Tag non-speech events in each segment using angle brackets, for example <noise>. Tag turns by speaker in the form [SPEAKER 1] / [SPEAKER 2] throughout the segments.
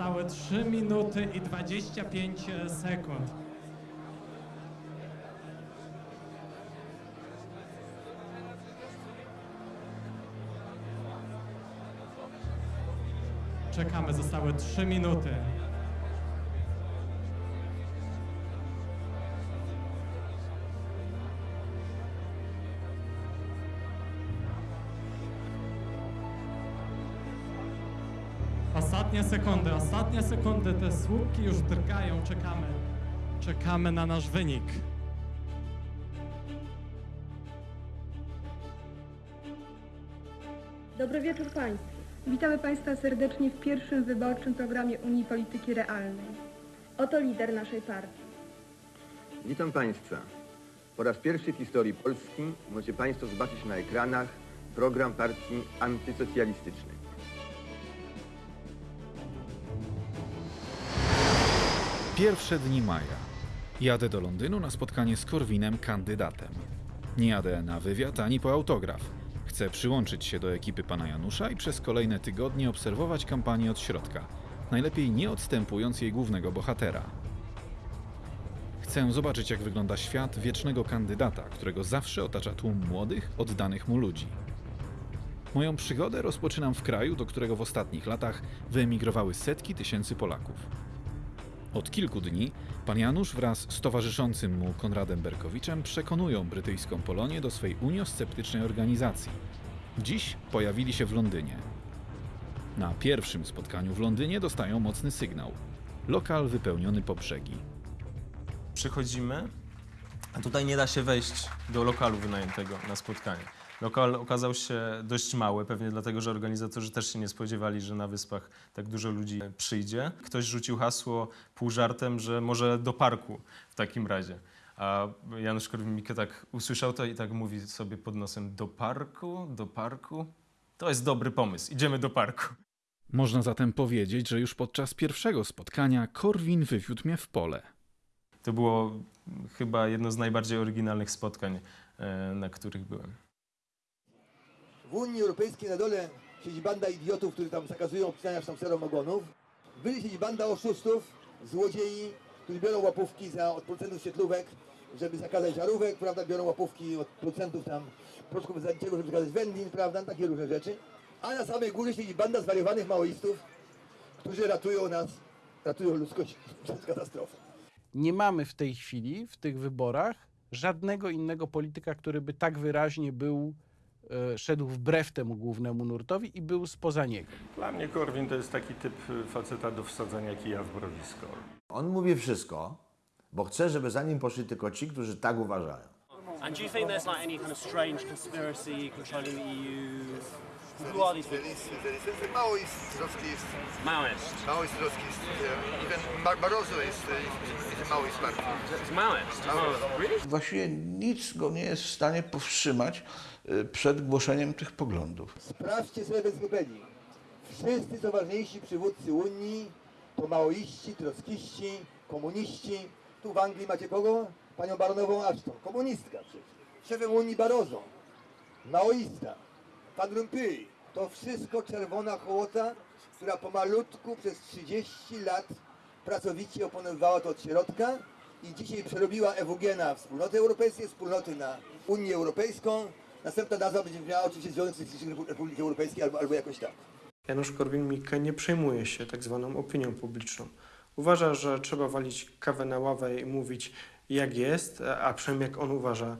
[SPEAKER 1] Zostały 3 minuty i 25 sekund. Czekamy, zostały 3 minuty. Ostatnie sekundy, ostatnie sekundy, te słupki już drgają, czekamy. Czekamy na nasz wynik.
[SPEAKER 2] Dobry wieczór Państwu.
[SPEAKER 3] Witamy Państwa serdecznie w pierwszym wyborczym programie Unii Polityki Realnej.
[SPEAKER 2] Oto lider naszej partii.
[SPEAKER 4] Witam Państwa. Po raz pierwszy w historii Polski możecie Państwo zobaczyć na ekranach program partii antysocjalistycznej.
[SPEAKER 5] Pierwsze dni maja. Jadę do Londynu na spotkanie z Korwinem kandydatem. Nie jadę na wywiad ani po autograf. Chcę przyłączyć się do ekipy pana Janusza i przez kolejne tygodnie obserwować kampanię od środka, najlepiej nie odstępując jej głównego bohatera. Chcę zobaczyć, jak wygląda świat wiecznego kandydata, którego zawsze otacza tłum młodych, oddanych mu ludzi. Moją przygodę rozpoczynam w kraju, do którego w ostatnich latach wyemigrowały setki tysięcy Polaków. Od kilku dni pan Janusz wraz z towarzyszącym mu Konradem Berkowiczem przekonują brytyjską Polonię do swej uniosceptycznej organizacji. Dziś pojawili się w Londynie. Na pierwszym spotkaniu w Londynie dostają mocny sygnał. Lokal wypełniony po brzegi.
[SPEAKER 6] Przychodzimy, a tutaj nie da się wejść do lokalu wynajętego na spotkanie. Lokal okazał się dość mały, pewnie dlatego, że organizatorzy też się nie spodziewali, że na wyspach tak dużo ludzi przyjdzie. Ktoś rzucił hasło pół żartem, że może do parku w takim razie. A Janusz Korwin-Mikke tak usłyszał to i tak mówi sobie pod nosem do parku, do parku. To jest dobry pomysł, idziemy do parku.
[SPEAKER 5] Można zatem powiedzieć, że już podczas pierwszego spotkania Korwin wywiódł mnie w pole.
[SPEAKER 6] To było chyba jedno z najbardziej oryginalnych spotkań, e, na których byłem.
[SPEAKER 7] W Unii Europejskiej na dole siedzi banda idiotów, którzy tam zakazują obcinania sztamcerom ogonów. Wyżej siedzi banda oszustów, złodziei, którzy biorą łapówki za, od producentów świetlówek, żeby zakazać żarówek, prawda, biorą łapówki od producentów tam proszków zadniczego, żeby zakazać wędlin, prawda, takie różne rzeczy. A na samej górze siedzi banda zwariowanych maoistów, którzy ratują nas, ratują ludzkość <laughs> przed katastrofą.
[SPEAKER 8] nie mamy w tej chwili, w tych wyborach, żadnego innego polityka, który by tak wyraźnie był, szedł wbrew temu głównemu nurtowi i był spoza niego.
[SPEAKER 9] Dla mnie Korwin to jest taki typ y, faceta do wsadzenia kija w mrowisko.
[SPEAKER 10] On mówi wszystko, bo chce, żeby za nim poszli tylko ci, którzy tak uważają.
[SPEAKER 11] And do you think there's like any kind of strange conspiracy controlling the EU? Who are these people?
[SPEAKER 7] Maoist,
[SPEAKER 11] Maoist.
[SPEAKER 7] maoist, trockist. Even Barroso jest, jest maoist.
[SPEAKER 11] It's Maoist. Really?
[SPEAKER 12] Właściwie nic go nie jest w stanie powstrzymać y, przed głoszeniem tych poglądów.
[SPEAKER 7] Sprawdźcie sobie w encyklopedii. Wszyscy co ważniejsi przywódcy Unii to maoiści, trockiści, komuniści. Tu w Anglii macie kogo? Panią baronową Ashton, komunistka przecież. Szefem Unii Barroso, maoista. Pan Rompuy, to wszystko czerwona hołota, która pomalutku przez 30 lat pracowicie opanowywała to od środka i dzisiaj przerobiła EWG na wspólnoty europejskie, wspólnoty na Unię Europejską. Następna nazwa będzie miała oczywiście Związek Socjalistycznych Repu- Republiki Europejskiej albo, albo jakoś tak.
[SPEAKER 13] Janusz Korwin-Mikke nie przejmuje się tak zwaną opinią publiczną. Uważa, że trzeba walić kawę na ławę i mówić jak jest, a przynajmniej jak on uważa,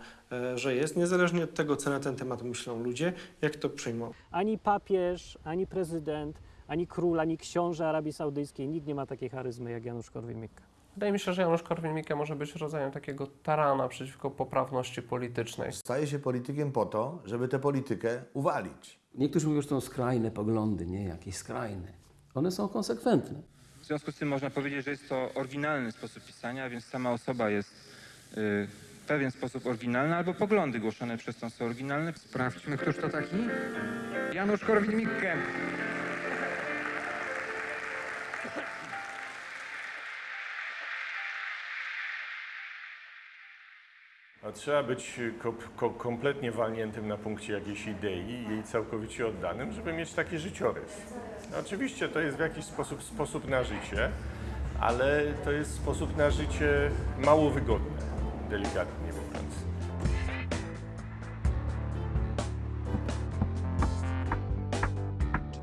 [SPEAKER 13] że jest, niezależnie od tego, co na ten temat myślą ludzie, jak to przyjmą.
[SPEAKER 11] Ani papież, ani prezydent, ani król, ani książę Arabii Saudyjskiej, nikt nie ma takiej charyzmy jak Janusz Korwin-Mikke.
[SPEAKER 14] Wydaje mi się, że Janusz Korwin-Mikke może być rodzajem takiego tarana przeciwko poprawności politycznej.
[SPEAKER 10] Staje się politykiem po to, żeby tę politykę uwalić.
[SPEAKER 15] Niektórzy mówią, że to są skrajne poglądy, nie jakieś skrajne. One są konsekwentne.
[SPEAKER 16] W związku z tym można powiedzieć, że jest to oryginalny sposób pisania, więc sama osoba jest y, w pewien sposób oryginalna, albo poglądy głoszone przez tą są oryginalne. Sprawdźmy, któż to taki? Janusz Korwin-Mikke.
[SPEAKER 9] No, trzeba być ko ko kompletnie walniętym na punkcie jakiejś idei i jej całkowicie oddanym, żeby mieć taki życiorys. No, oczywiście to jest w jakiś sposób sposób na życie, ale to jest sposób na życie mało wygodny, delikatnie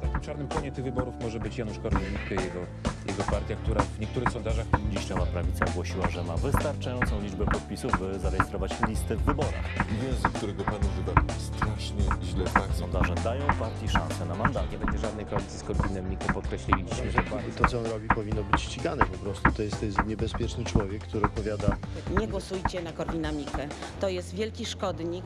[SPEAKER 17] Takim czarnym konie tych wyborów może być Janusz Korwin-Mikke i jego, jego partia, która w niektórych sondażach
[SPEAKER 18] Dziś prawica ogłosiła, że ma wystarczającą liczbę podpisów, by zarejestrować listy w wyborach.
[SPEAKER 19] Język, którego pan używa, strasznie źle pachnie.
[SPEAKER 18] Sondaże dają partii szansę na mandat.
[SPEAKER 20] Nie będzie żadnej koalicji z Korwinem Mikke. Podkreśliliśmy, że to, co on robi, powinno być ścigane po prostu. To jest, to jest niebezpieczny człowiek, który opowiada
[SPEAKER 21] Nie głosujcie na Korwina Mikke. To jest wielki szkodnik.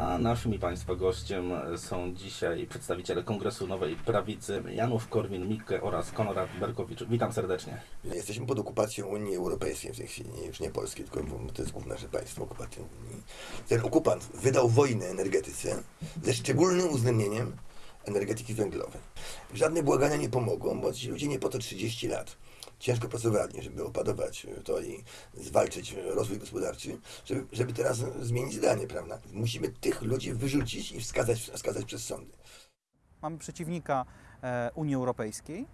[SPEAKER 22] A naszym i Państwa gościem są dzisiaj przedstawiciele Kongresu Nowej Prawicy Janów Korwin-Mikke oraz Konrad Berkowicz. Witam serdecznie.
[SPEAKER 7] Jesteśmy pod okupacją Unii Europejskiej w tej chwili, już nie Polski, tylko to jest główne nasze państwo, okupacja Unii. Ten okupant wydał wojnę energetyce ze szczególnym uwzględnieniem energetyki węglowej. Żadne błagania nie pomogą, bo ci ludzie nie po to 30 lat ciężko pracowali, żeby opadować to i zwalczyć rozwój gospodarczy, żeby, żeby teraz zmienić zdanie, prawda? Musimy tych ludzi wyrzucić i wskazać, wskazać przez sądy.
[SPEAKER 23] Mamy przeciwnika e, Unii Europejskiej,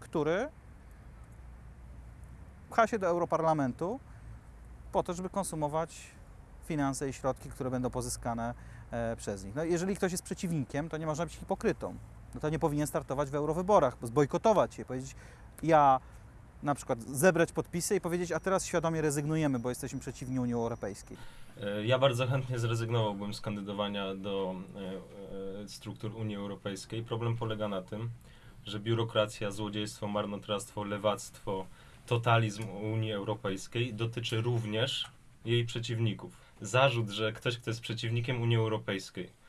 [SPEAKER 23] który pcha się do Europarlamentu po to, żeby konsumować finanse i środki, które będą pozyskane e, przez nich. No, jeżeli ktoś jest przeciwnikiem, to nie można być hipokrytą. No to nie powinien startować w eurowyborach, bo zbojkotować je, powiedzieć ja na przykład zebrać podpisy i powiedzieć, a teraz świadomie rezygnujemy, bo jesteśmy przeciwni Unii Europejskiej.
[SPEAKER 6] E, Ja bardzo chętnie zrezygnowałbym z kandydowania do e, e, struktur Unii Europejskiej. Problem polega na tym, że biurokracja, złodziejstwo, marnotrawstwo, lewactwo, totalizm Unii Europejskiej dotyczy również jej przeciwników. Zarzut, że ktoś, kto jest przeciwnikiem Unii Europejskiej,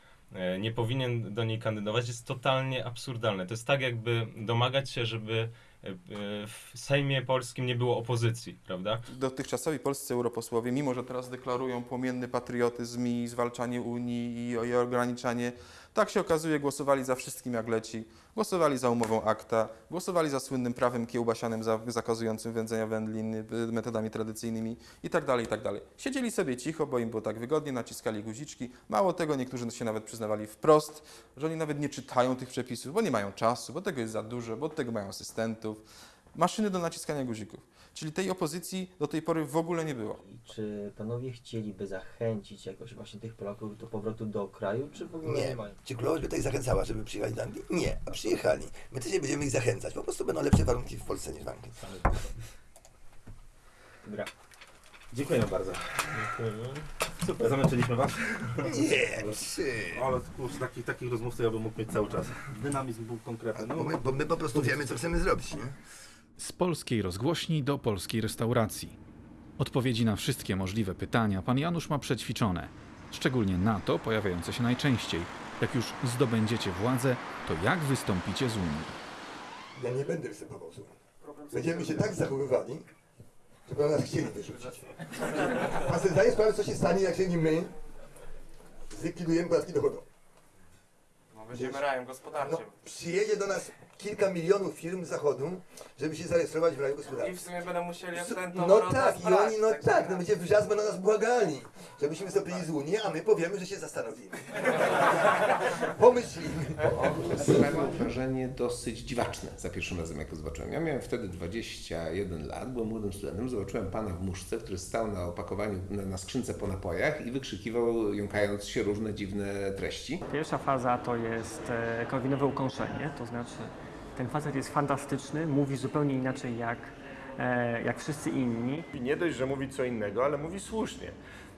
[SPEAKER 6] nie powinien do niej kandydować, jest totalnie absurdalne. To jest tak, jakby domagać się, żeby w Sejmie Polskim nie było opozycji, prawda?
[SPEAKER 24] dotychczasowi polscy europosłowie, mimo że teraz deklarują płomienny patriotyzm i zwalczanie Unii i, i ograniczanie, tak się okazuje, głosowali za wszystkim jak leci. Głosowali za umową akta, głosowali za słynnym prawem kiełbasianym za, zakazującym wędzenia wędlin y, metodami tradycyjnymi i tak dalej, i tak. Siedzieli sobie cicho, bo im było tak wygodnie, naciskali guziczki. Mało tego, niektórzy się nawet przyznawali wprost, że oni nawet nie czytają tych przepisów, bo nie mają czasu, bo tego jest za dużo, bo od tego mają asystentów. Maszyny do naciskania guzików. Czyli tej opozycji do tej pory w ogóle nie było.
[SPEAKER 16] Czy panowie chcieliby zachęcić jakoś właśnie tych Polaków do powrotu do kraju, czy w ogóle nie,
[SPEAKER 7] Nie.
[SPEAKER 16] mają?
[SPEAKER 7] Czy królowa by tak zachęcała, żeby przyjechali do Anglii? Nie, a przyjechali. My też nie będziemy ich zachęcać. Po prostu będą lepsze warunki w Polsce niż w Anglii.
[SPEAKER 16] Dobra.
[SPEAKER 22] Dziękujemy bardzo. Super, zamęczyliśmy Was?
[SPEAKER 7] Nie.
[SPEAKER 22] Ale kurczę, takich, takich rozmów to ja bym mógł mieć cały czas. Dynamizm był konkretny. No,
[SPEAKER 7] Bo my, bo my po prostu wiemy, co chcemy zrobić, nie?
[SPEAKER 5] Z polskiej rozgłośni do polskiej restauracji. Odpowiedzi na wszystkie możliwe pytania pan Janusz ma przećwiczone, szczególnie na to pojawiające się najczęściej. Jak już zdobędziecie władzę, to jak wystąpicie z Unii?
[SPEAKER 7] Ja nie będę występował z Unią. Będziemy się tak zachowywali, żeby nas chcieli wyrzucić. A sobie zdaję sprawę, co się stanie, jak się nie my zlikwidujemy podatki dochodowe.
[SPEAKER 24] No, będziemy rajem gospodarczym.
[SPEAKER 7] No, przyjedzie do nas kilka milionów firm z zachodu, żeby się zarejestrować w raju gospodarczym.
[SPEAKER 24] I w sumie będą musieli
[SPEAKER 7] S-
[SPEAKER 24] wstępną
[SPEAKER 7] No tak, i oni, no
[SPEAKER 24] tak
[SPEAKER 7] tak, no będzie wrzask będą nas błagali, żebyśmy wystąpili z Unii, a my powiemy, że się zastanowimy. <laughs> Pomyślimy.
[SPEAKER 25] Sprawiło wrażenie dosyć dziwaczne za pierwszym razem, jak to zobaczyłem. Ja miałem wtedy 21 lat, byłem młodym studentem, zobaczyłem pana w muszce, który stał na opakowaniu, na, na skrzynce po napojach i wykrzykiwał, jąkając się różne dziwne treści.
[SPEAKER 26] Pierwsza faza to jest e, korwinowe ukąszenie, to znaczy ten facet jest fantastyczny, mówi zupełnie inaczej jak, e, jak wszyscy inni.
[SPEAKER 9] I nie dość, że mówi co innego, ale mówi słusznie.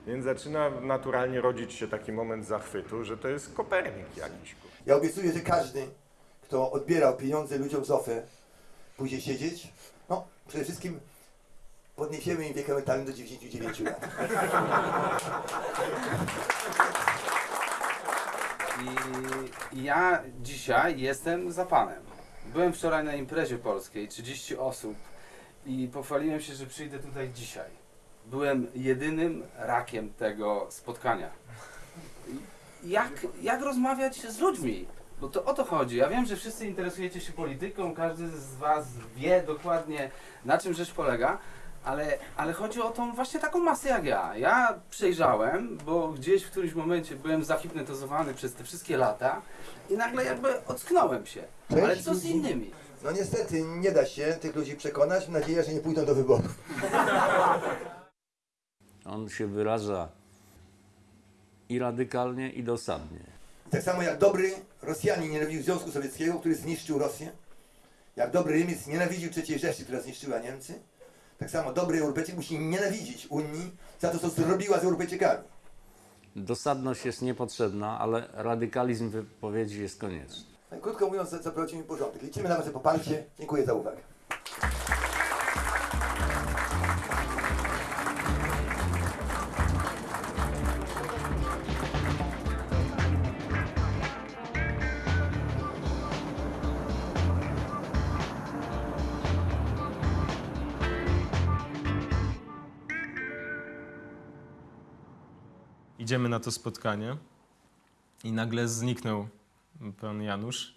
[SPEAKER 9] Więc zaczyna naturalnie rodzić się taki moment zachwytu, że to jest Kopernik jakiś.
[SPEAKER 7] Ja obiecuję, że każdy, kto odbierał pieniądze ludziom z OFE, pójdzie siedzieć. No, przede wszystkim podniesiemy im wiek emerytalny do 99 lat.
[SPEAKER 15] I ja dzisiaj jestem za panem. Byłem wczoraj na imprezie polskiej, 30 osób i pochwaliłem się, że przyjdę tutaj dzisiaj. Byłem jedynym rakiem tego spotkania. Jak, jak rozmawiać z ludźmi? Bo to o to chodzi. Ja wiem, że wszyscy interesujecie się polityką, każdy z was wie dokładnie na czym rzecz polega, Ale, ale chodzi o tą właśnie taką masę jak ja. Ja przejrzałem, bo gdzieś w którymś momencie byłem zahipnotyzowany przez te wszystkie lata i nagle jakby ocknąłem się.
[SPEAKER 7] Część
[SPEAKER 15] Ale co z innymi?
[SPEAKER 7] No niestety nie da się tych ludzi przekonać. Mam nadzieję, że nie pójdą do wyborów. <laughs>
[SPEAKER 27] On się wyraża i radykalnie, i dosadnie.
[SPEAKER 7] Tak samo jak dobry Rosjanin nienawidził Związku Sowieckiego, który zniszczył Rosję. Jak dobry Niemiec nienawidził III Rzeszy, która zniszczyła Niemcy. Tak samo dobry Europejczyk musi nienawidzić Unii za to, co zrobiła z Europejczykami.
[SPEAKER 27] Dosadność jest niepotrzebna, ale radykalizm wypowiedzi jest konieczny.
[SPEAKER 7] Tak Krótko mówiąc, zaprowadzimy porządek. Liczymy na Wasze poparcie. Dziękuję za uwagę.
[SPEAKER 6] Idziemy na to spotkanie i nagle zniknął pan Janusz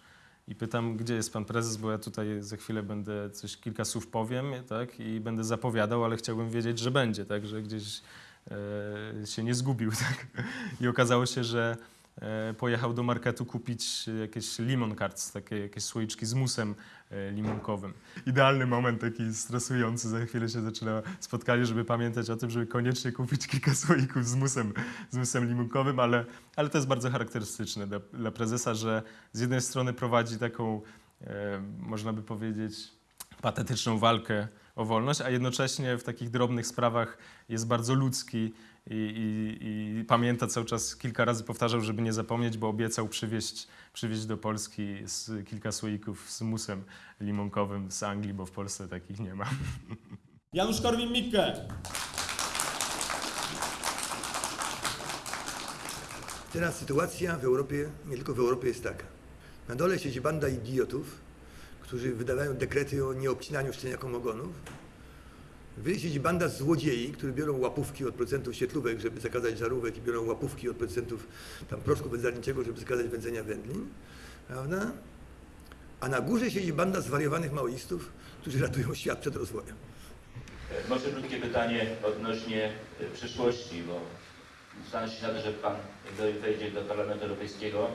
[SPEAKER 6] i pytam, gdzie jest pan prezes, bo ja tutaj za chwilę będę coś, kilka słów powiem, tak, i będę zapowiadał, ale chciałbym wiedzieć, że będzie, tak, że gdzieś e, się nie zgubił, <laughs> tak. I okazało się, że pojechał do marketu kupić jakieś limon cards, takie jakieś słoiczki z musem e, limonkowym. Idealny moment taki stresujący, za chwilę się zaczyna spotkanie, żeby pamiętać o tym, żeby koniecznie kupić kilka słoików z musem, z musem limonkowym, ale, ale to jest bardzo charakterystyczne dla, dla prezesa, że z jednej strony prowadzi taką, e, można by powiedzieć, patetyczną walkę o wolność, a jednocześnie w takich drobnych sprawach jest bardzo ludzki i, i, i pamięta cały czas, kilka razy powtarzał, żeby nie zapomnieć, bo obiecał przywieźć, przywieźć do Polski z, kilka słoików z musem limonkowym z Anglii, bo w Polsce takich nie ma. <laughs>
[SPEAKER 28] Janusz Korwin-Mikke.
[SPEAKER 7] Teraz sytuacja w Europie, nie tylko w Europie, jest taka. Na dole siedzi banda idiotów, którzy wydawają dekrety o nieobcinaniu szczeniakom ogonów. Wyżej siedzi banda złodziei, którzy biorą łapówki od producentów świetlówek, żeby zakazać żarówek i biorą łapówki od producentów tam proszku wędzarniczego, żeby zakazać wędzenia wędlin. Prawda? A na górze siedzi banda zwariowanych maoistów, którzy ratują świat przed rozwojem.
[SPEAKER 29] Może krótkie pytanie odnośnie e, przyszłości, bo stan się na to, że Pan wejdzie do Parlamentu Europejskiego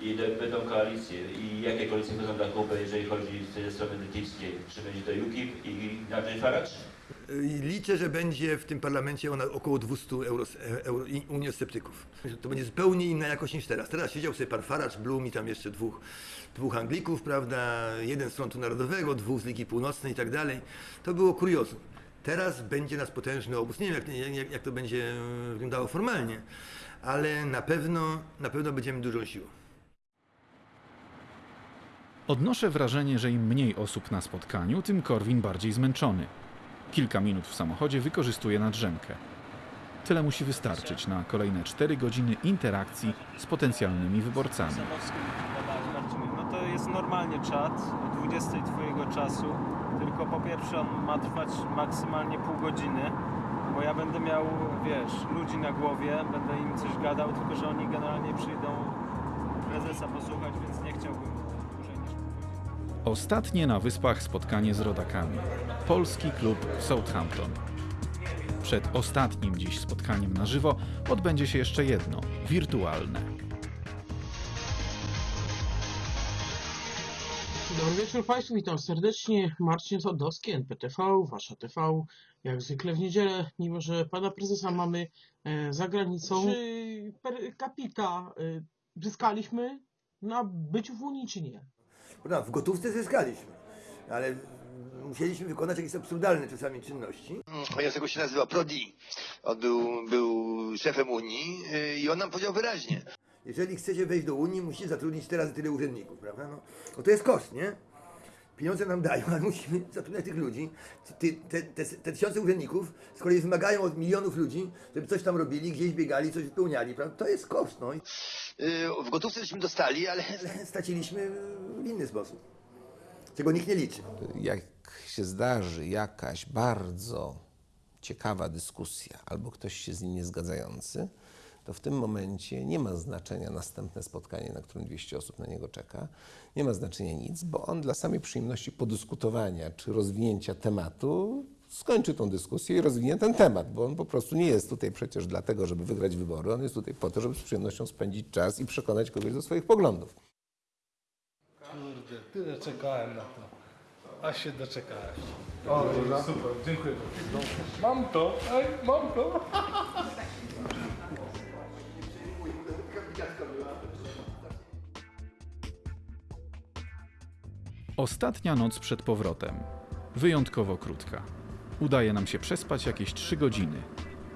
[SPEAKER 29] i będą koalicje. I jakie koalicje będą dla Kuby, jeżeli chodzi ze strony brytyjskiej? Czy będzie to UKIP i Nigel Farage?
[SPEAKER 7] Liczę, że będzie w tym parlamencie ona około 200 euro, euro, uniosceptyków. To będzie zupełnie inna jakość niż teraz. Teraz siedział sobie pan Farage, Blum i tam jeszcze dwóch, dwóch Anglików, prawda? Jeden z Frontu Narodowego, dwóch z Ligi Północnej i tak dalej. To było kuriozum. Teraz będzie nas potężny obóz. Nie wiem, jak, jak, jak to będzie wyglądało formalnie, ale na pewno, na pewno będziemy dużą siłą.
[SPEAKER 5] Odnoszę wrażenie, że im mniej osób na spotkaniu, tym Korwin bardziej zmęczony. Kilka minut w samochodzie wykorzystuje na drzemkę. Tyle musi wystarczyć na kolejne 4 godziny interakcji z potencjalnymi wyborcami.
[SPEAKER 6] No to jest normalnie czat o 20 twojego czasu, tylko po pierwsze on ma trwać maksymalnie pół godziny, bo ja będę miał, wiesz, ludzi na głowie, będę im coś gadał, tylko że oni generalnie przyjdą prezesa posłuchać, więc
[SPEAKER 5] Ostatnie na wyspach spotkanie z rodakami. Polski klub Southampton. Przed ostatnim dziś spotkaniem na żywo odbędzie się jeszcze jedno, wirtualne.
[SPEAKER 30] Dobry wieczór Państwu, witam serdecznie. Marcin Sadowski, NPTV, Wasza TV. Jak zwykle w niedzielę, mimo że Pana Prezesa mamy e, za granicą. Czy per capita e, zyskaliśmy na byciu w Unii, czy nie?
[SPEAKER 7] Prawda, w gotówce zyskaliśmy, ale musieliśmy wykonać jakieś absurdalne czasami czynności. Jego się nazywa Prodi. On był, był szefem Unii yy, i on nam powiedział wyraźnie. Jeżeli chcecie wejść do Unii, musicie zatrudnić teraz tyle urzędników, prawda? No, no to jest koszt, nie? Pieniądze nam dają, ale musimy zatrudniać tych ludzi. Te, te, te tysiące urzędników z kolei wymagają od milionów ludzi, żeby coś tam robili, gdzieś biegali, coś wypełniali, prawda? To jest koszt, no. Yy, W gotówce żeśmy dostali, ale, <laughs> ale straciliśmy w inny sposób, czego nikt nie liczy.
[SPEAKER 25] Jak się zdarzy jakaś bardzo ciekawa dyskusja albo ktoś się z nim niezgadzający, to w tym momencie nie ma znaczenia następne spotkanie, na którym 200 osób na niego czeka. Nie ma znaczenia nic, bo on dla samej przyjemności podyskutowania czy rozwinięcia tematu skończy tą dyskusję i rozwinie ten temat, bo on po prostu nie jest tutaj przecież dlatego, żeby wygrać wybory, on jest tutaj po to, żeby z przyjemnością spędzić czas i przekonać kogoś do swoich poglądów.
[SPEAKER 22] Kurde, tyle czekałem na to. A się doczekałeś. O, super, dziękuję. Mam to, ej, mam to. <laughs>
[SPEAKER 5] Ostatnia noc przed powrotem. Wyjątkowo krótka. Udaje nam się przespać jakieś 3 godziny.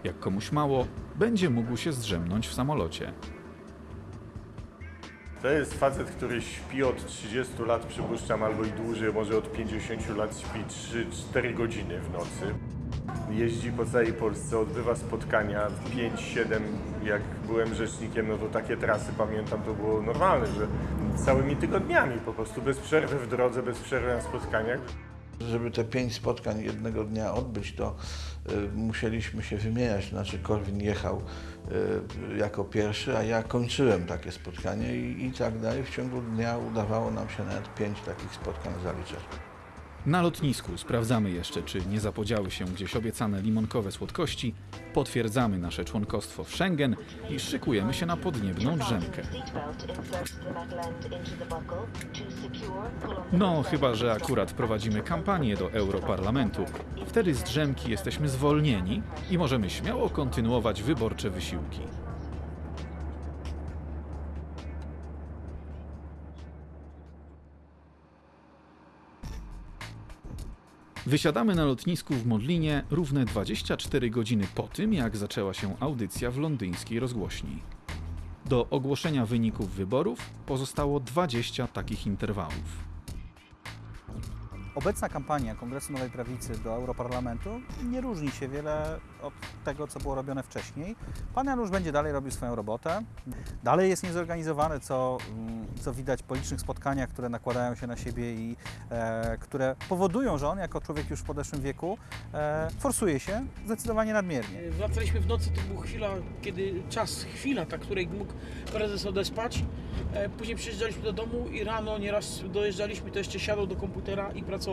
[SPEAKER 5] Jak komuś mało, będzie mógł się zdrzemnąć w samolocie.
[SPEAKER 9] To jest facet, który śpi od 30 lat, przypuszczam, albo i dłużej, może od 50 lat śpi 3-4 godziny w nocy. Jeździ po całej Polsce, odbywa spotkania 5-7. Jak byłem rzecznikiem, no to takie trasy pamiętam, to było normalne, że całymi tygodniami po prostu bez przerwy w drodze, bez przerwy na spotkaniach.
[SPEAKER 12] Żeby te pięć spotkań jednego dnia odbyć, to y, musieliśmy się wymieniać. Znaczy Korwin jechał y, jako pierwszy, a ja kończyłem takie spotkanie i, i tak dalej. W ciągu dnia udawało nam się nawet pięć takich spotkań zaliczać.
[SPEAKER 5] Na lotnisku sprawdzamy jeszcze, czy nie zapodziały się gdzieś obiecane limonkowe słodkości, potwierdzamy nasze członkostwo w Schengen i szykujemy się na podniebną drzemkę. No, chyba że akurat prowadzimy kampanię do Europarlamentu. Wtedy z drzemki jesteśmy zwolnieni i możemy śmiało kontynuować wyborcze wysiłki. Wysiadamy na lotnisku w Modlinie równe 24 godziny po tym, jak zaczęła się audycja w londyńskiej rozgłośni. Do ogłoszenia wyników wyborów pozostało 20 takich interwałów.
[SPEAKER 23] Obecna kampania Kongresu Nowej Prawicy do Europarlamentu nie różni się wiele od tego, co było robione wcześniej. Pan Janusz będzie dalej robił swoją robotę. Dalej jest niezorganizowany, co, mm, co widać po licznych spotkaniach, które nakładają się na siebie i e, które powodują, że on jako człowiek już w podeszłym wieku e, forsuje się zdecydowanie nadmiernie.
[SPEAKER 31] Wracaliśmy w nocy, to była chwila, kiedy czas, chwila, ta, której mógł prezes odespać. E, Później przyjeżdżaliśmy do domu i rano nieraz dojeżdżaliśmy, to jeszcze siadał do komputera i pracował.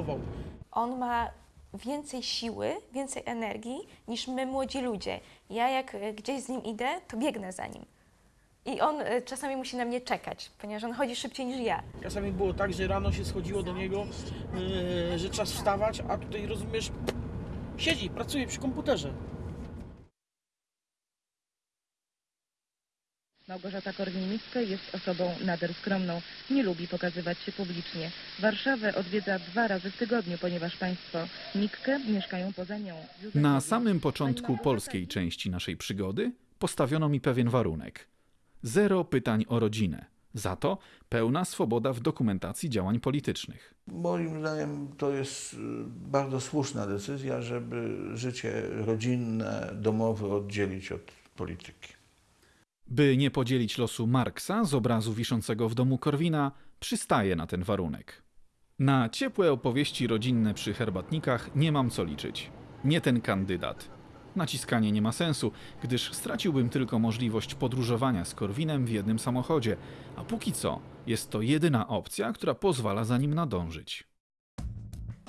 [SPEAKER 32] On ma więcej siły, więcej energii niż my młodzi ludzie. Ja jak e, gdzieś z nim idę, to biegnę za nim. I on e, czasami musi na mnie czekać, ponieważ on chodzi szybciej niż ja.
[SPEAKER 31] Czasami było tak, że rano się schodziło do niego, e, że czas wstawać, a tutaj rozumiesz, siedzi, pracuje przy komputerze.
[SPEAKER 33] Małgorzata Korwin-Mikke jest osobą nader skromną. Nie lubi pokazywać się publicznie. Warszawę odwiedza dwa razy w tygodniu, ponieważ państwo Mikke mieszkają poza nią.
[SPEAKER 5] Na samym początku polskiej części naszej przygody postawiono mi pewien warunek. Zero pytań o rodzinę. Za to pełna swoboda w dokumentacji działań politycznych.
[SPEAKER 12] Moim zdaniem to jest y, bardzo słuszna decyzja, żeby życie rodzinne, domowe oddzielić od polityki.
[SPEAKER 5] By nie podzielić losu Marksa z obrazu wiszącego w domu Korwina, przystaje na ten warunek. Na ciepłe opowieści rodzinne przy herbatnikach nie mam co liczyć. Nie ten kandydat. Naciskanie nie ma sensu, gdyż straciłbym tylko możliwość podróżowania z Korwinem w jednym samochodzie, a póki co jest to jedyna opcja, która pozwala za nim nadążyć.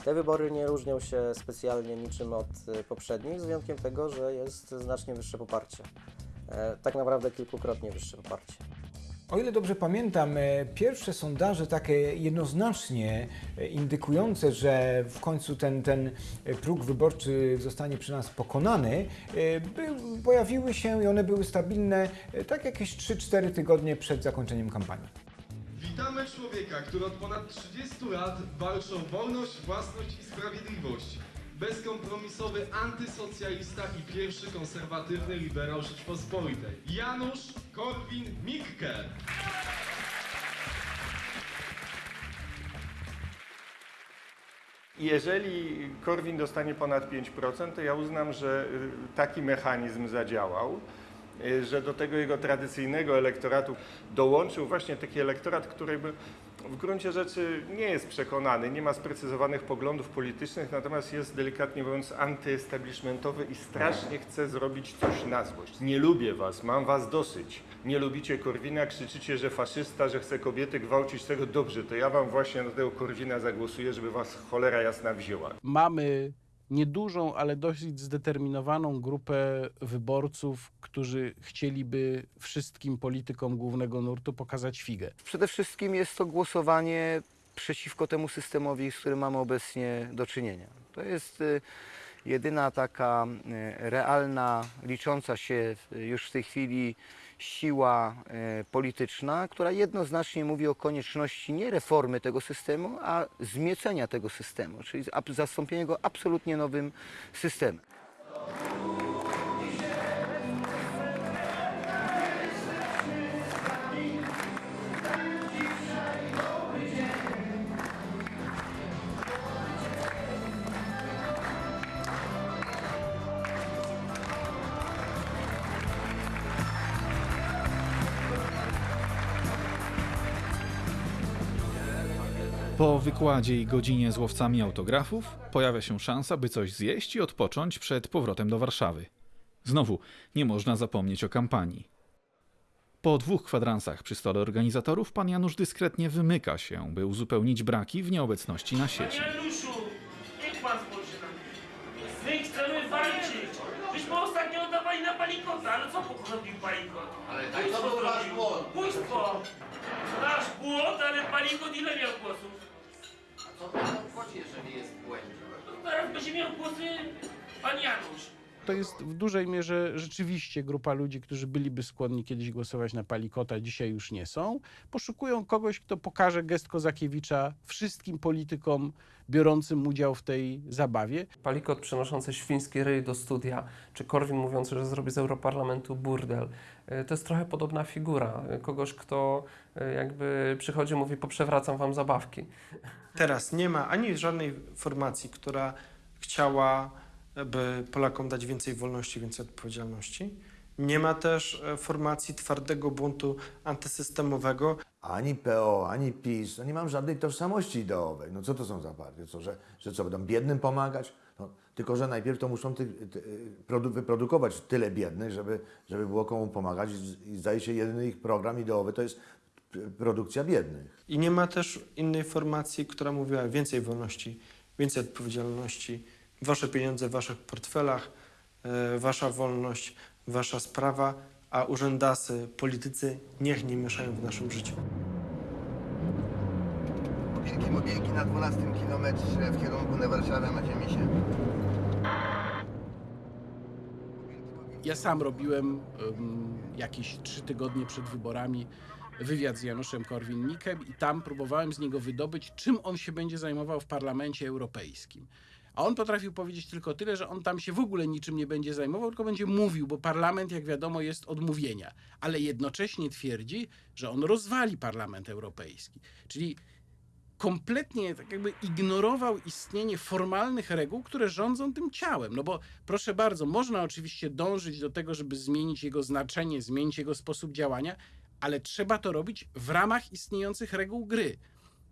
[SPEAKER 34] Te wybory nie różnią się specjalnie niczym od y, poprzednich, z wyjątkiem tego, że jest znacznie wyższe poparcie. E, Tak naprawdę kilkukrotnie wyższe poparcie.
[SPEAKER 35] O ile dobrze pamiętam, e, pierwsze sondaże takie jednoznacznie e, indykujące, że w końcu ten, ten próg wyborczy zostanie przy nas pokonany, by, pojawiły się i one były stabilne tak jakieś 3-4 tygodnie przed zakończeniem kampanii.
[SPEAKER 30] Witamy człowieka, który od ponad 30 lat walczy o wolność, własność i sprawiedliwość. Bezkompromisowy antysocjalista i pierwszy konserwatywny liberał Rzeczpospolitej. Janusz Korwin-Mikke.
[SPEAKER 9] Jeżeli Korwin dostanie ponad 5%, to ja uznam, że y, taki mechanizm zadziałał, y, że do tego jego tradycyjnego elektoratu dołączył właśnie taki elektorat, który by w gruncie rzeczy nie jest przekonany, nie ma sprecyzowanych poglądów politycznych, natomiast jest delikatnie mówiąc antyestablishmentowy i strasznie chce zrobić coś na złość. Nie lubię was, mam was dosyć. Nie lubicie Korwina, krzyczycie, że faszysta, że chce kobiety gwałcić tego. Dobrze, to ja wam właśnie na tego Korwina zagłosuję, żeby was cholera jasna wzięła.
[SPEAKER 8] Mamy niedużą, ale dosyć zdeterminowaną grupę wyborców, którzy chcieliby wszystkim politykom głównego nurtu pokazać figę.
[SPEAKER 36] Przede wszystkim jest to głosowanie przeciwko temu systemowi, z którym mamy obecnie do czynienia. To jest y, jedyna taka y, realna, licząca się y, już w tej chwili siła y, polityczna, która jednoznacznie mówi o konieczności nie reformy tego systemu, a zmiecenia tego systemu, czyli zastąpienia go absolutnie nowym systemem.
[SPEAKER 5] Po wykładzie i godzinie z łowcami autografów pojawia się szansa, by coś zjeść i odpocząć przed powrotem do Warszawy. Znowu, nie można zapomnieć o kampanii. Po dwóch kwadransach przy stole organizatorów pan Janusz dyskretnie wymyka się, by uzupełnić braki w nieobecności na sieci.
[SPEAKER 31] Januszu, niech pan spojrzy na mnie. My chcemy walczyć. Myśmy ostatnio oddawali na palikota, ale co zrobił palikot?
[SPEAKER 37] Ale tak, to był wasz błąd.
[SPEAKER 31] Bójstwo. Nasz błąd, ale palikot ile miał głosów?
[SPEAKER 37] Co pan obchodzi, jeżeli jest w błędzie?
[SPEAKER 31] No teraz będzie miał głosy pan Janusz.
[SPEAKER 8] To jest w dużej mierze rzeczywiście grupa ludzi, którzy byliby skłonni kiedyś głosować na Palikota, dzisiaj już nie są. Poszukują kogoś, kto pokaże gest Kozakiewicza wszystkim politykom biorącym udział w tej zabawie.
[SPEAKER 38] Palikot przenoszący świński ryj do studia, czy Korwin mówiący, że zrobi z Europarlamentu burdel. Y, To jest trochę podobna figura. y, Kogoś, kto y, jakby przychodzi i mówi, poprzewracam wam zabawki.
[SPEAKER 13] Teraz nie ma ani żadnej formacji, która chciałaby Polakom dać więcej wolności, więcej odpowiedzialności. Nie ma też e, formacji twardego buntu antysystemowego.
[SPEAKER 10] Ani PO, ani PiS, no nie mam żadnej tożsamości ideowej. No co to są za partie? Co, że, że co, będą biednym pomagać? No, tylko, że najpierw to muszą ty, ty, produ, wyprodukować tyle biednych, żeby, żeby było komu pomagać i, i zdaje się jedyny ich program ideowy to jest produkcja biednych.
[SPEAKER 13] I nie ma też innej formacji, która mówiła więcej wolności, więcej odpowiedzialności, wasze pieniądze w waszych portfelach, e, wasza wolność, wasza sprawa, a urzędasy, politycy niech nie mieszają w naszym życiu.
[SPEAKER 7] Wielkie mobilki na 12 kilometrze w kierunku na Warszawę macie misie.
[SPEAKER 8] Ja sam robiłem um, jakieś trzy tygodnie przed wyborami wywiad z Januszem Korwin-Mikkem i tam próbowałem z niego wydobyć, czym on się będzie zajmował w Parlamencie Europejskim. A on potrafił powiedzieć tylko tyle, że on tam się w ogóle niczym nie będzie zajmował, tylko będzie mówił, bo parlament, jak wiadomo, jest od mówienia. Ale jednocześnie twierdzi, że on rozwali Parlament Europejski. Czyli kompletnie tak jakby ignorował istnienie formalnych reguł, które rządzą tym ciałem. No bo proszę bardzo, można oczywiście dążyć do tego, żeby zmienić jego znaczenie, zmienić jego sposób działania, ale trzeba to robić w ramach istniejących reguł gry.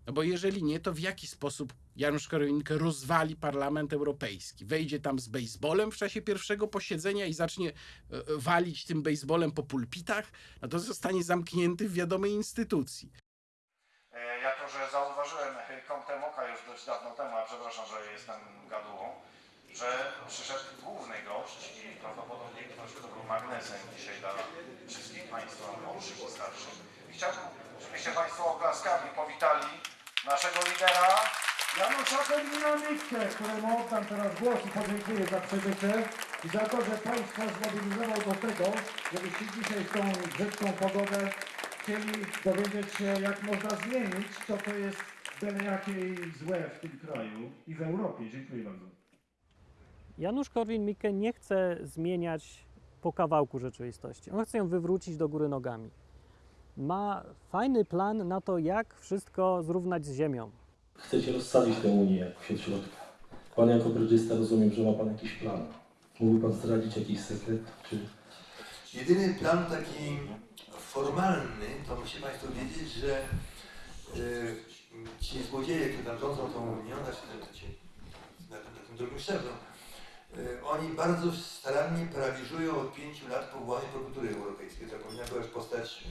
[SPEAKER 8] No bo jeżeli nie, to w jaki sposób Janusz Korwin-Mikke rozwali Parlament Europejski? Wejdzie tam z bejsbolem w czasie pierwszego posiedzenia i zacznie e, e, walić tym bejsbolem po pulpitach? No to zostanie zamknięty w wiadomej instytucji.
[SPEAKER 23] E, Jako, że zauważyłem kątem oka już dość dawno temu, a przepraszam, że jestem gadułą, że przyszedł główny gość i prawdopodobnie ktoś, kto był magnesem dzisiaj dla wszystkich Państwa młodszych i starszych. I chciałbym, żebyście Państwo oklaskami powitali naszego lidera
[SPEAKER 39] Janusza Korwina-Mikke, któremu oddam teraz głos i podziękuję za przybycie i za to, że Państwa zmobilizował do tego, żebyście dzisiaj w tą brzydką pogodę chcieli dowiedzieć się, jak można zmienić to, co jest byle jakie złe w tym kraju i w Europie. Dziękuję bardzo.
[SPEAKER 11] Janusz Korwin-Mikke nie chce zmieniać po kawałku rzeczywistości. On chce ją wywrócić do góry nogami. Ma fajny plan na to, jak wszystko zrównać z ziemią.
[SPEAKER 40] Chcecie rozsadzić tę Unię jak kwiat środka. Pan jako brydżysta rozumiem, że ma Pan jakiś plan. Mógłby Pan zdradzić jakiś sekret, czy...
[SPEAKER 7] Jedyny plan taki formalny, to musi Państwo wiedzieć, że y, ci złodzieje, którzy tam rządzą tą Unią, znaczy ci, na, tym- na tym drugim szczeblu, oni bardzo starannie paraliżują od pięciu lat powołanie prokuratury europejskiej, która powinna była już powstać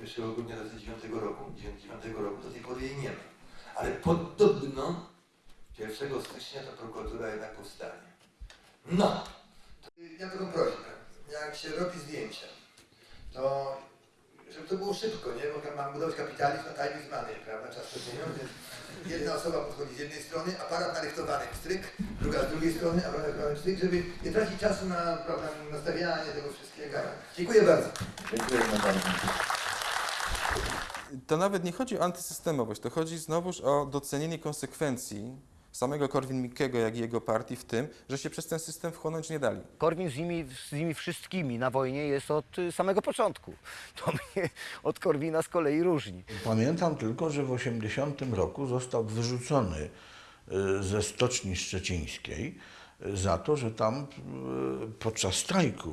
[SPEAKER 7] y, 1 grudnia 2009 roku, 2009 roku, do tej pory jej nie ma. Ale podobno 1 stycznia ta prokuratura jednak powstanie. No! Ja taką prośbę. Jak się robi zdjęcia, to żeby to było szybko, nie? Bo mam budować kapitalizm, a time is money, prawda? Czas to pieniądze. Jedna osoba podchodzi z jednej strony, aparat narychtowany stryk, druga z drugiej strony, aparat narychtowany stryk, żeby nie tracić czasu na prawda, nastawianie tego wszystkiego. Dziękuję bardzo.
[SPEAKER 12] Bardzo.
[SPEAKER 24] To nawet nie chodzi o antysystemowość, to chodzi znowuż o docenienie konsekwencji samego Korwin-Mikkego, jak i jego partii w tym, że się przez ten system wchłonąć nie dali.
[SPEAKER 36] Korwin z nimi, z nimi wszystkimi na wojnie jest od y, samego początku. <laughs> To mnie od Korwina z kolei różni.
[SPEAKER 12] Pamiętam tylko, że w 80 roku został wyrzucony y, ze Stoczni Szczecińskiej za to, że tam y, podczas strajku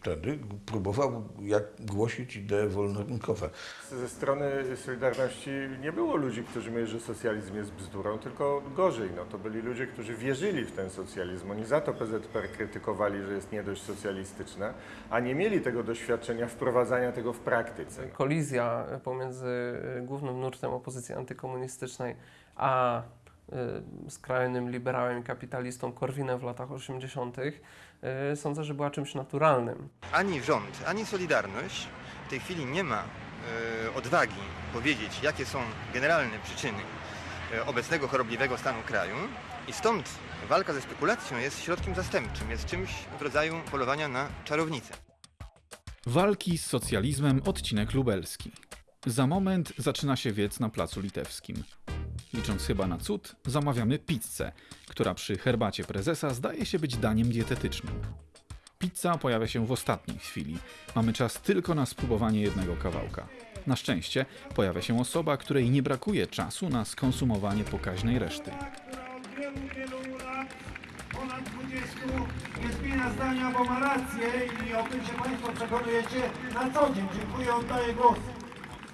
[SPEAKER 12] wtedy próbował jak głosić idee wolnorynkowe.
[SPEAKER 9] Ze strony Solidarności nie było ludzi, którzy mówili, że socjalizm jest bzdurą, tylko gorzej. No, to byli ludzie, którzy wierzyli w ten socjalizm. Oni za to PZPR krytykowali, że jest nie dość socjalistyczne, a nie mieli tego doświadczenia wprowadzania tego w praktyce.
[SPEAKER 41] Kolizja pomiędzy głównym nurtem opozycji antykomunistycznej a skrajnym liberałem i kapitalistą Korwinem w latach 80. y, sądzę, że była czymś naturalnym.
[SPEAKER 42] Ani rząd, ani Solidarność w tej chwili nie ma e, odwagi powiedzieć, jakie są generalne przyczyny obecnego chorobliwego stanu kraju i stąd walka ze spekulacją jest środkiem zastępczym, jest czymś w rodzaju polowania na czarownicę.
[SPEAKER 5] Walki z socjalizmem, odcinek lubelski. Za moment zaczyna się wiec na Placu Litewskim. Licząc chyba na cud, zamawiamy pizzę, która przy herbacie prezesa zdaje się być daniem dietetycznym. Pizza pojawia się w ostatniej chwili. Mamy czas tylko na spróbowanie jednego kawałka. Na szczęście pojawia się osoba, której nie brakuje czasu na skonsumowanie pokaźnej reszty.
[SPEAKER 43] Od wielu, wielu lat, ponad 20, nie zmienia zdania, bo ma rację i o tym się Państwo przekonujecie na co dzień. Dziękuję, oddaję głos.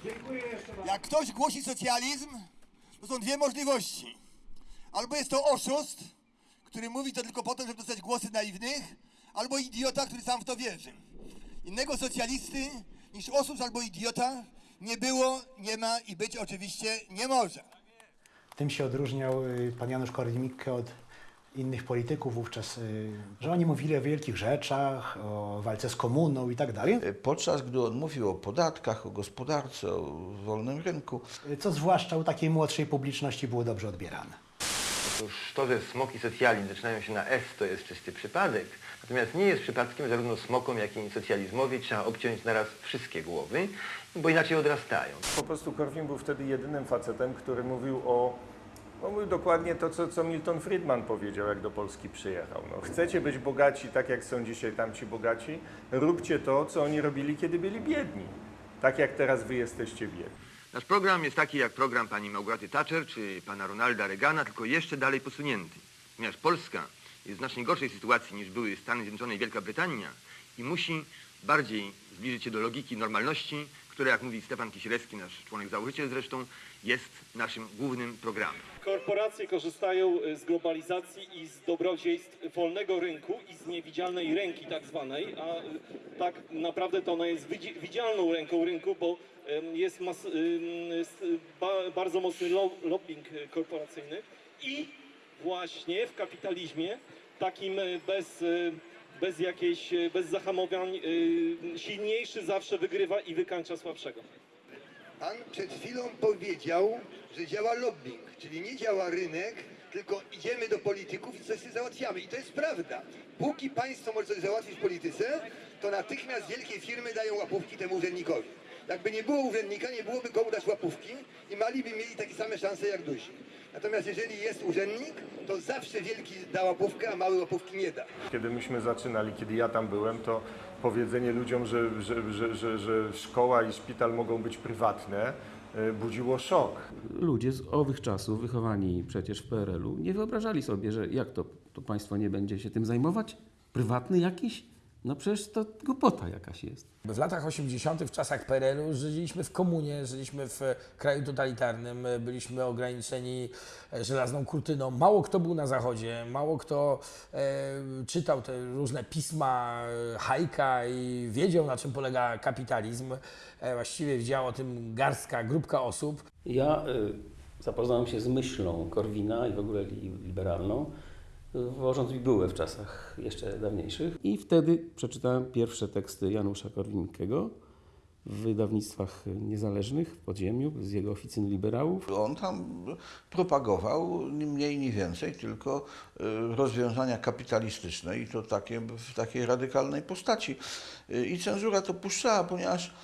[SPEAKER 43] Dziękuję jeszcze raz.
[SPEAKER 7] Jak ktoś głosi socjalizm, to są dwie możliwości. Albo jest to oszust, który mówi to tylko po to, żeby dostać głosy naiwnych, albo idiota, który sam w to wierzy. Innego socjalisty niż oszust albo idiota nie było, nie ma i być oczywiście nie może.
[SPEAKER 44] Tym się odróżniał y, pan Janusz Korwin-Mikke od innych polityków wówczas, y, że oni mówili o wielkich rzeczach, o walce z komuną i tak dalej.
[SPEAKER 12] Podczas gdy on mówił o podatkach, o gospodarce, o wolnym rynku,
[SPEAKER 44] Y, Co zwłaszcza u takiej młodszej publiczności było dobrze odbierane.
[SPEAKER 42] Otóż to, że smoki socjalizm zaczynają się na S, to jest czysty przypadek. Natomiast nie jest przypadkiem zarówno smokom, jak i socjalizmowi trzeba obciąć naraz wszystkie głowy, bo inaczej odrastają.
[SPEAKER 9] Po prostu Korwin był wtedy jedynym facetem, który mówił o no dokładnie to, co, co Milton Friedman powiedział, jak do Polski przyjechał. No, chcecie być bogaci tak, jak są dzisiaj tamci bogaci? Róbcie to, co oni robili, kiedy byli biedni. Tak jak teraz wy jesteście biedni.
[SPEAKER 42] Nasz program jest taki jak program pani Małgorzaty Thatcher czy pana Ronalda Reagana, tylko jeszcze dalej posunięty. Ponieważ Polska jest w znacznie gorszej sytuacji niż były Stany Zjednoczone i Wielka Brytania i musi bardziej zbliżyć się do logiki normalności, która, jak mówi Stefan Kisielewski, nasz członek założyciel zresztą, jest naszym głównym programem.
[SPEAKER 39] Korporacje korzystają y, z globalizacji i z dobrodziejstw wolnego rynku i z niewidzialnej ręki tak zwanej, a y, tak naprawdę to ona jest widzi- widzialną ręką rynku, bo jest jest y, ba, bardzo mocny lo, lobbying korporacyjny i właśnie w kapitalizmie takim bez, bez jakiejś, bez zahamowań silniejszy zawsze wygrywa i wykańcza słabszego.
[SPEAKER 7] Pan przed chwilą powiedział, że działa lobbying, czyli nie działa rynek, tylko idziemy do polityków i coś sobie załatwiamy. I to jest prawda. Póki państwo może coś załatwić w polityce, to natychmiast wielkie firmy dają łapówki temu urzędnikowi. Jakby nie było urzędnika, nie byłoby komu dać łapówki i mali by mieli takie same szanse jak duzi. Natomiast jeżeli jest urzędnik, to zawsze wielki da łapówkę, a mały łapówki nie da.
[SPEAKER 9] Kiedy myśmy zaczynali, kiedy ja tam byłem, to powiedzenie ludziom, że, że, że, że, że szkoła i szpital mogą być prywatne, y, budziło szok.
[SPEAKER 45] Ludzie z owych czasów, wychowani przecież w PRL-u, nie wyobrażali sobie, że jak to, to państwo nie będzie się tym zajmować? Prywatny jakiś? No przecież to głupota jakaś jest.
[SPEAKER 46] W latach 80., w czasach PRL-u, żyliśmy w komunie, żyliśmy w kraju totalitarnym, byliśmy ograniczeni e, żelazną kurtyną. Mało kto był na zachodzie, mało kto e, czytał te różne pisma e, Hajka i wiedział, na czym polega kapitalizm. E, właściwie wiedziała o tym garstka, grupka osób.
[SPEAKER 45] Ja
[SPEAKER 47] Zapoznałem się z myślą Korwina i w ogóle li- liberalną, wożąc bibułę w czasach jeszcze dawniejszych. I wtedy przeczytałem pierwsze teksty Janusza Korwin-Mikkego w wydawnictwach niezależnych w podziemiu z jego oficyny liberałów.
[SPEAKER 12] On tam propagował ni mniej, ni więcej, tylko y, rozwiązania kapitalistyczne i to takie, w takiej radykalnej postaci. Y, I cenzura to puszczała, ponieważ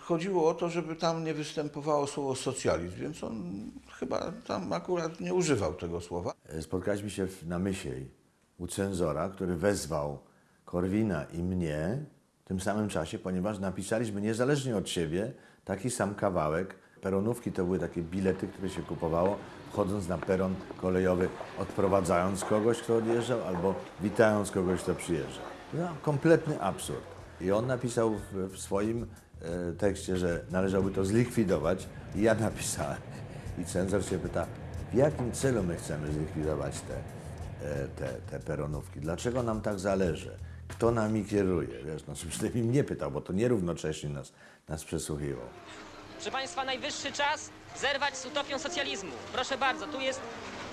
[SPEAKER 12] chodziło o to, żeby tam nie występowało słowo socjalizm, więc on chyba tam akurat nie używał tego słowa.
[SPEAKER 10] Spotkaliśmy się na Mysiej u cenzora, który wezwał Korwina i mnie w tym samym czasie, ponieważ napisaliśmy niezależnie od siebie taki sam kawałek. Peronówki to były takie bilety, które się kupowało wchodząc na peron kolejowy, odprowadzając kogoś, kto odjeżdżał, albo witając kogoś, kto przyjeżdżał. No, kompletny absurd. I on napisał w, w swoim e, tekście, że należałoby to zlikwidować i ja napisałem. I cenzor się pyta, w jakim celu my chcemy zlikwidować te, e, te, te peronówki? Dlaczego nam tak zależy? Kto nami kieruje? Wiesz, no, przynajmniej mnie pytał, bo to nierównocześnie nas, nas przesłuchiwał.
[SPEAKER 48] Proszę Państwa, najwyższy czas zerwać z utopią socjalizmu. Proszę bardzo, tu jest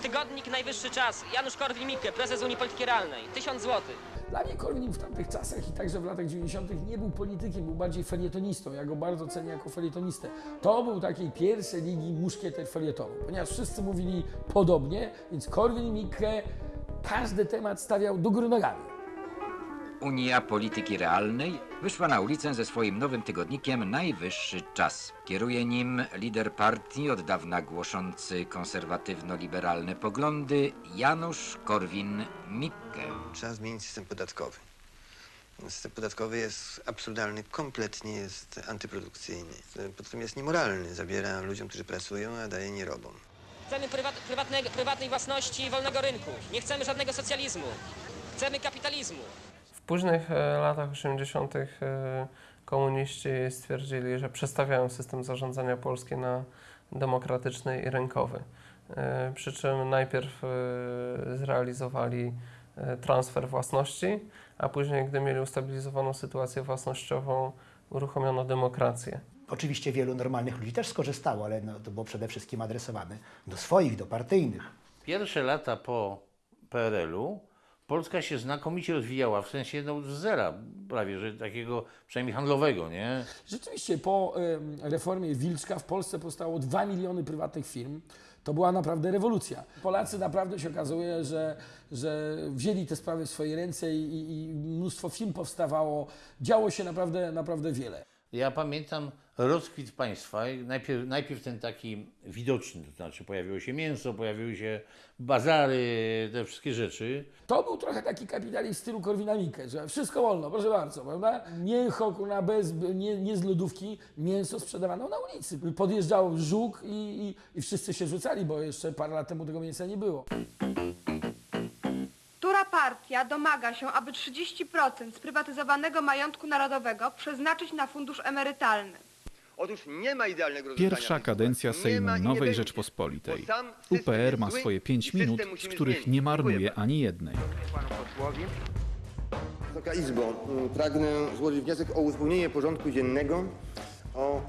[SPEAKER 48] tygodnik Najwyższy Czas. Janusz Korwin-Mikke, prezes Unii Polityki Realnej. Tysiąc złotych.
[SPEAKER 46] Dla mnie Korwin w tamtych czasach i także w latach 90. nie był politykiem, był bardziej felietonistą. Ja go bardzo cenię jako felietonistę. To był takiej pierwszej ligi muszkieter felietonu, ponieważ wszyscy mówili podobnie, więc Korwin-Mikke każdy temat stawiał do góry nogami.
[SPEAKER 49] Unia Polityki Realnej wyszła na ulicę ze swoim nowym tygodnikiem Najwyższy Czas. Kieruje nim lider partii od dawna głoszący konserwatywno-liberalne poglądy Janusz Korwin-Mikke.
[SPEAKER 50] Trzeba zmienić system podatkowy. System podatkowy jest absurdalny, kompletnie jest antyprodukcyjny. Poza tym jest niemoralny. Zabiera ludziom, którzy pracują, a daje nierobom.
[SPEAKER 48] Chcemy prywat, prywatnej własności i wolnego rynku. Nie chcemy żadnego socjalizmu. Chcemy kapitalizmu.
[SPEAKER 41] W późnych e, latach 80. e, komuniści stwierdzili, że przestawiają system zarządzania Polski na demokratyczny i rynkowy. E, Przy czym najpierw zrealizowali transfer własności, a później, gdy mieli ustabilizowaną sytuację własnościową, uruchomiono demokrację.
[SPEAKER 44] Oczywiście wielu normalnych ludzi też skorzystało, ale no, to było przede wszystkim adresowane do swoich, do partyjnych.
[SPEAKER 51] Pierwsze lata po PRL-u Polska się znakomicie rozwijała, w sensie no, z zera prawie, że takiego przynajmniej handlowego, nie?
[SPEAKER 46] Rzeczywiście po em, reformie Wilczka w Polsce powstało 2 miliony prywatnych firm. To była naprawdę rewolucja. Polacy naprawdę się okazuje, że, że wzięli te sprawy w swoje ręce i, i, i mnóstwo firm powstawało. Działo się naprawdę, naprawdę wiele.
[SPEAKER 51] Ja pamiętam rozkwit państwa, najpierw, najpierw ten taki widoczny, to znaczy pojawiło się mięso, pojawiły się bazary, te wszystkie rzeczy.
[SPEAKER 46] To był trochę taki kapitalizm w stylu Korwina-Mikke, że wszystko wolno, proszę bardzo, prawda? Mięcho kurna, bez, nie, nie z lodówki, mięso sprzedawano na ulicy. Podjeżdżał żuk i, i, i wszyscy się rzucali, bo jeszcze parę lat temu tego mięsa nie było.
[SPEAKER 3] Która partia domaga się, aby 30% sprywatyzowanego majątku narodowego przeznaczyć na fundusz emerytalny?
[SPEAKER 5] Pierwsza kadencja Sejmu Nowej Rzeczpospolitej. UPR ma swoje
[SPEAKER 7] i
[SPEAKER 5] 5
[SPEAKER 7] system
[SPEAKER 5] minut, z których nie marnuje ani jednej.
[SPEAKER 7] Wysoka Izbo, mm, pragnę złożyć wniosek o uzupełnienie porządku dziennego o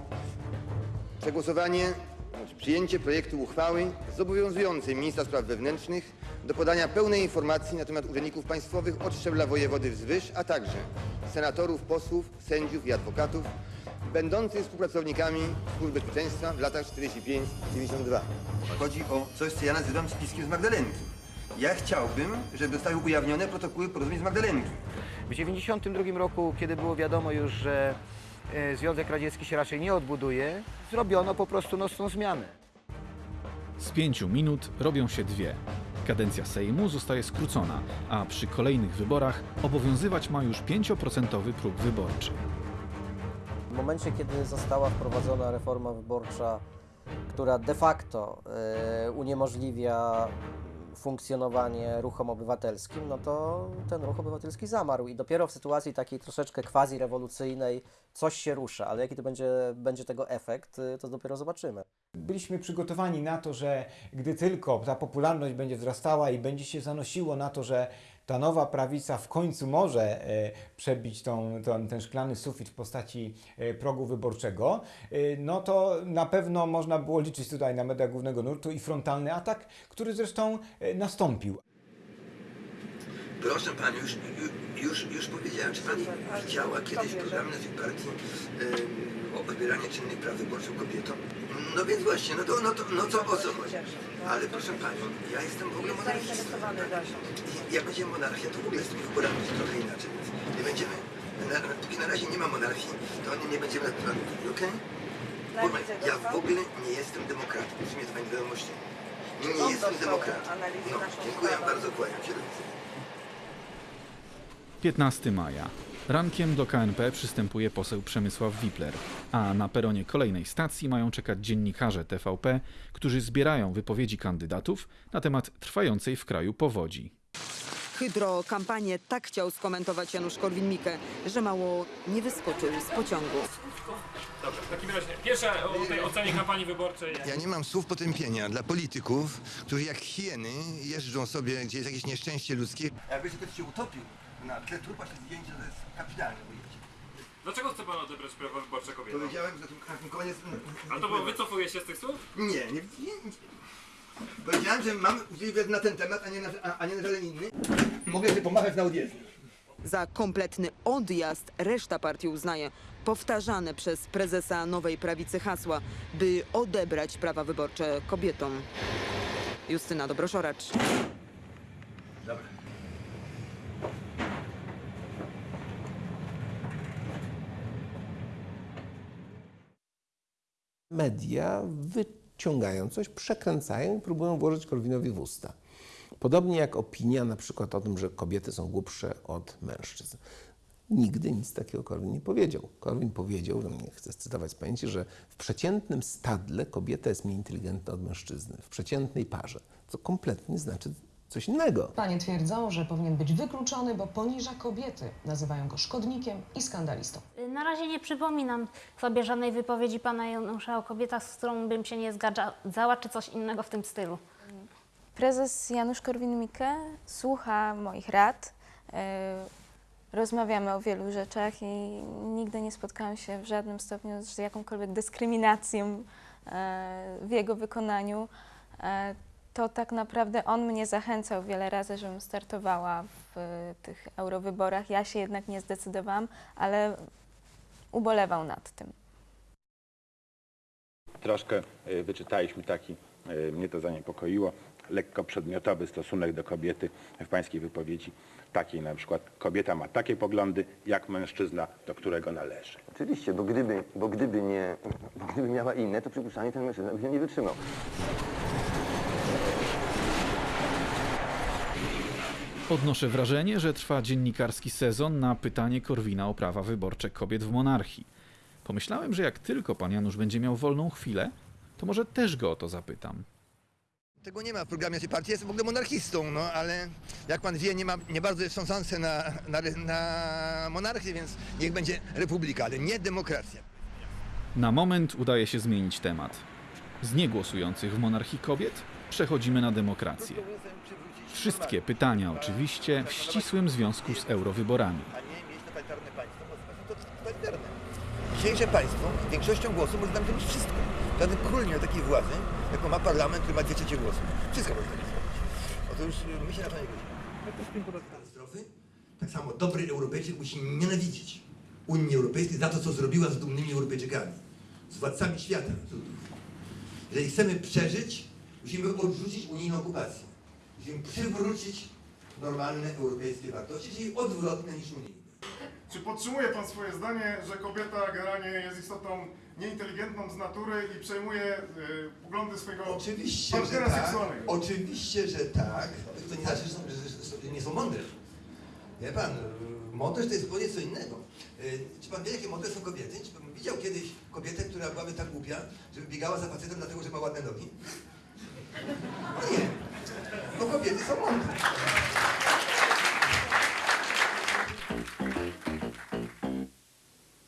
[SPEAKER 7] przegłosowanie, znaczy przyjęcie projektu uchwały zobowiązującej ministra spraw wewnętrznych do podania pełnej informacji na temat urzędników państwowych od szczebla wojewody wzwyż, a także senatorów, posłów, sędziów i adwokatów będących współpracownikami Służb Bezpieczeństwa w latach 45-92. Chodzi o coś, co ja nazywam spiskiem z Magdalenki. Ja chciałbym, żeby zostały ujawnione protokoły porozumień z Magdalenki.
[SPEAKER 36] W 1992 roku, kiedy było wiadomo już, że e, Związek Radziecki się raczej nie odbuduje, zrobiono po prostu nocną zmianę.
[SPEAKER 5] Z pięciu minut robią się dwie. Kadencja Sejmu zostaje skrócona, a przy kolejnych wyborach obowiązywać ma już 5% próg wyborczy.
[SPEAKER 34] W momencie, kiedy została wprowadzona reforma wyborcza, która de facto e, uniemożliwia funkcjonowanie ruchom obywatelskim, no to ten ruch obywatelski zamarł i dopiero w sytuacji takiej troszeczkę quasi-rewolucyjnej coś się rusza, ale jaki to będzie, będzie tego efekt, y, to dopiero zobaczymy.
[SPEAKER 35] Byliśmy przygotowani na to, że gdy tylko ta popularność będzie wzrastała i będzie się zanosiło na to, że
[SPEAKER 52] ta nowa prawica w końcu może e, przebić tą, tą, ten szklany sufit w postaci e, progu wyborczego, e, no to na pewno można było liczyć tutaj na media głównego nurtu i frontalny atak, który zresztą nastąpił.
[SPEAKER 7] Proszę Pani, już, już, już powiedziałem, czy Pani widziała kiedyś program naszej partii o odbieraniu czynnych praw wyborczych kobietom? No więc właśnie, no to, no to no co, o co chodzi? Ale proszę Pani, ja jestem w ogóle monarchistą. I Jak będzie monarchia, to w ogóle z tymi wyborami trochę inaczej. Więc nie będziemy, na, na, póki na razie nie ma monarchii, to nie, nie będziemy nad tym okej? Bo Ja w ogóle nie jestem demokratą, rozumie to Pani wiadomości? Nie, nie jestem demokratą. No, dziękuję bardzo, kłaniam się do widzenia.
[SPEAKER 5] 15 maja. Rankiem do KNP przystępuje poseł Przemysław Wipler, a na peronie kolejnej stacji mają czekać dziennikarze TVP, którzy zbierają wypowiedzi kandydatów na temat trwającej w kraju powodzi.
[SPEAKER 53] Hydrokampanię tak chciał skomentować Janusz Korwin-Mikke, że mało nie wyskoczył z pociągu.
[SPEAKER 54] Dobrze, w takim razie pierwsza o tej ocenie kampanii wyborczej.
[SPEAKER 7] Ja nie mam słów potępienia dla polityków, którzy jak hieny jeżdżą sobie, gdzie jest jakieś nieszczęście ludzkie. Jakby ktoś się utopił na tle trupa się zdjęcie, to jest kapitalne ujęcie.
[SPEAKER 54] Dlaczego chce pan odebrać prawa wyborcze kobietom?
[SPEAKER 7] Powiedziałem, że na tym, koniec...
[SPEAKER 54] A to było wycofuje się z tych słów?
[SPEAKER 7] Nie, nie, nie, nie. Powiedziałem, że mam na ten temat, a nie na, a, a nie na żaden inny. Mogę sobie pomachać na odjezdni.
[SPEAKER 53] Za kompletny odjazd reszta partii uznaje powtarzane przez prezesa Nowej Prawicy hasła, by odebrać prawa wyborcze kobietom. Justyna Dobroszoracz.
[SPEAKER 25] Media wyciągają coś, przekręcają i próbują włożyć Korwinowi w usta. Podobnie jak opinia na przykład o tym, że kobiety są głupsze od mężczyzn. Nigdy nic takiego Korwin nie powiedział. Korwin powiedział, no nie chcę cytować z pamięci, że w przeciętnym stadle kobieta jest mniej inteligentna od mężczyzny, w przeciętnej parze. Co kompletnie znaczy coś innego.
[SPEAKER 55] Panie twierdzą, że powinien być wykluczony, bo poniża kobiety. Nazywają go szkodnikiem i skandalistą.
[SPEAKER 56] Na razie nie przypominam sobie żadnej wypowiedzi pana Janusza o kobietach, z którą bym się nie zgadzała, czy coś innego w tym stylu.
[SPEAKER 32] Prezes Janusz Korwin-Mikke słucha moich rad. e, Rozmawiamy o wielu rzeczach i nigdy nie spotkałam się w żadnym stopniu z jakąkolwiek dyskryminacją e, w jego wykonaniu. To tak naprawdę on mnie zachęcał wiele razy, żebym startowała w e, tych eurowyborach. Ja się jednak nie zdecydowałam, ale ubolewał nad tym.
[SPEAKER 57] Troszkę y, wyczytaliśmy taki, y, mnie to zaniepokoiło, lekko przedmiotowy stosunek do kobiety w pańskiej wypowiedzi. Takiej na przykład, kobieta ma takie poglądy, jak mężczyzna, do którego należy.
[SPEAKER 7] Oczywiście, bo gdyby, bo gdyby nie, bo gdyby miała inne, to przypuszczalnie ten mężczyzna by się nie wytrzymał.
[SPEAKER 5] Odnoszę wrażenie, że trwa dziennikarski sezon na pytanie Korwina o prawa wyborcze kobiet w monarchii. Pomyślałem, że jak tylko pan Janusz będzie miał wolną chwilę, to może też go o to zapytam.
[SPEAKER 7] Tego nie ma w programie naszej partii, jestem w ogóle monarchistą, no ale jak pan wie, nie, ma, nie bardzo są szanse na, na, na monarchię, więc niech będzie republika, ale nie demokracja.
[SPEAKER 5] Na moment udaje się zmienić temat. Z niegłosujących w monarchii kobiet przechodzimy na demokrację. Wszystkie pytania oczywiście w ścisłym związku z eurowyborami.
[SPEAKER 7] A nie mieć totalitarne państwo, bo to totalitarne. Dzisiejsze państwo większością głosów może nam zrobić wszystko. Żaden król nie ma takiej władzy, jaką ma parlament, który ma dwie trzecie głosów. Wszystko może zrobić. Otóż y, my się na to nie godzimy. Katastrofy. Tak samo dobry Europejczyk musi nienawidzić Unii Europejskiej za to, co zrobiła z dumnymi Europejczykami, z władcami świata. Jeżeli chcemy przeżyć, musimy odrzucić unijną okupację. Musimy przywrócić normalne europejskie wartości, czyli odwrotne niż unijne.
[SPEAKER 58] Czy podtrzymuje Pan swoje zdanie, że kobieta generalnie jest istotą nieinteligentną z natury i przejmuje y, poglądy swojego
[SPEAKER 7] Oczywiście, że
[SPEAKER 58] partnera
[SPEAKER 7] tak.
[SPEAKER 58] seksualnego?
[SPEAKER 7] Oczywiście, że tak. To nie znaczy, że, są, że, że nie są mądre. Wie pan, y, mądrość to jest zupełnie co innego. Y, Czy pan wie, jakie mądre są kobiety? Czy pan widział kiedyś kobietę, która byłaby tak głupia, żeby biegała za facetem dlatego, że ma ładne nogi? No nie. Kobiety są mądre.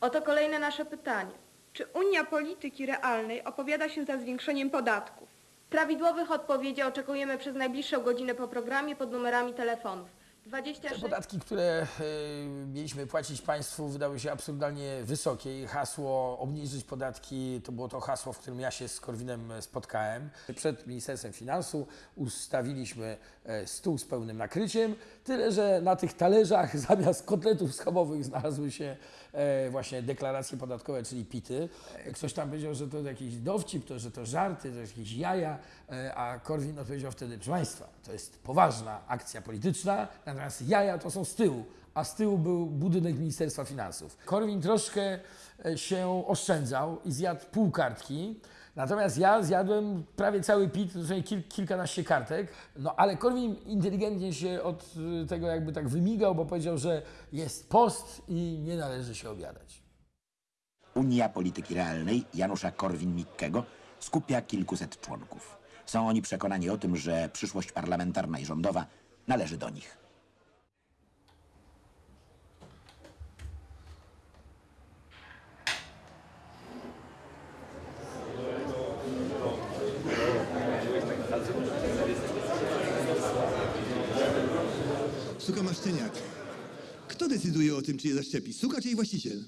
[SPEAKER 3] Oto kolejne nasze pytanie. Czy Unia Polityki Realnej opowiada się za zwiększeniem podatków? Prawidłowych odpowiedzi oczekujemy przez najbliższą godzinę po programie pod numerami telefonów
[SPEAKER 46] Te
[SPEAKER 3] 26.
[SPEAKER 46] podatki, które e, mieliśmy płacić państwu, wydały się absurdalnie wysokie i hasło obniżyć podatki to było to hasło, w którym ja się z Korwinem spotkałem. Przed Ministerstwem Finansów ustawiliśmy e, stół z pełnym nakryciem, tyle że na tych talerzach <laughs> zamiast kotletów schabowych znalazły się e, właśnie deklaracje podatkowe, czyli PIT-y. Ktoś tam powiedział, że to jakiś dowcip, to, że to żarty, to jakieś jaja, e, a Korwin odpowiedział wtedy, proszę Państwa, to jest poważna akcja polityczna, natomiast jaja to są z tyłu, a z tyłu był budynek Ministerstwa Finansów. Korwin troszkę e, się oszczędzał i zjadł pół kartki, natomiast ja zjadłem prawie cały PIT, kil, kilkanaście kartek, no ale Korwin inteligentnie się od y, tego jakby tak wymigał, bo powiedział, że jest post i nie należy się obiadać.
[SPEAKER 59] Unia Polityki Realnej Janusza Korwin-Mikkego skupia kilkuset członków. Są oni przekonani o tym, że przyszłość parlamentarna i rządowa należy do nich.
[SPEAKER 7] Suka ma szczeniak. Kto decyduje o tym, czy je zaszczepi? Suka czy jej właściciel?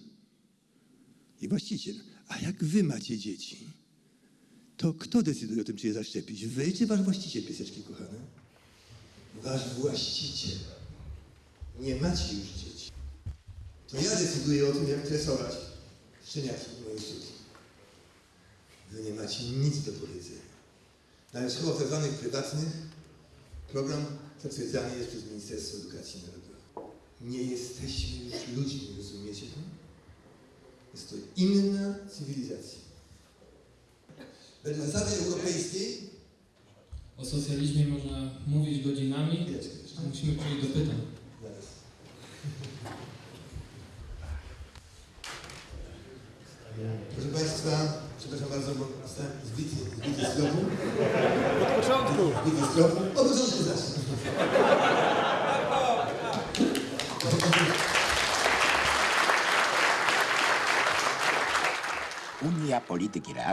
[SPEAKER 7] Jej właściciel. A jak wy macie dzieci, to kto decyduje o tym, czy je zaszczepić? Wy czy wasz właściciel, pieseczki kochane? Wasz właściciel. Nie macie już dzieci. To ja decyduję o tym, jak tresować szczeniaki moje suki. Wy nie macie nic do powiedzenia. Nawet w szkołach tak zwanych prywatnych program zatwierdzany jest przez Ministerstwo Edukacji Narodowej. Nie jesteśmy już ludźmi, rozumiecie to? Jest to inna cywilizacja. Wedle zasady europejskiej
[SPEAKER 60] O socjalizmie można mówić godzinami, a musimy przejść do pytań.
[SPEAKER 7] Zaraz. Proszę Państwa, przepraszam bardzo, bo zostałem zbity, zbity z tropu.
[SPEAKER 46] Od początku.
[SPEAKER 7] Zbity z tropu. Od początku zacznę.
[SPEAKER 59] Unia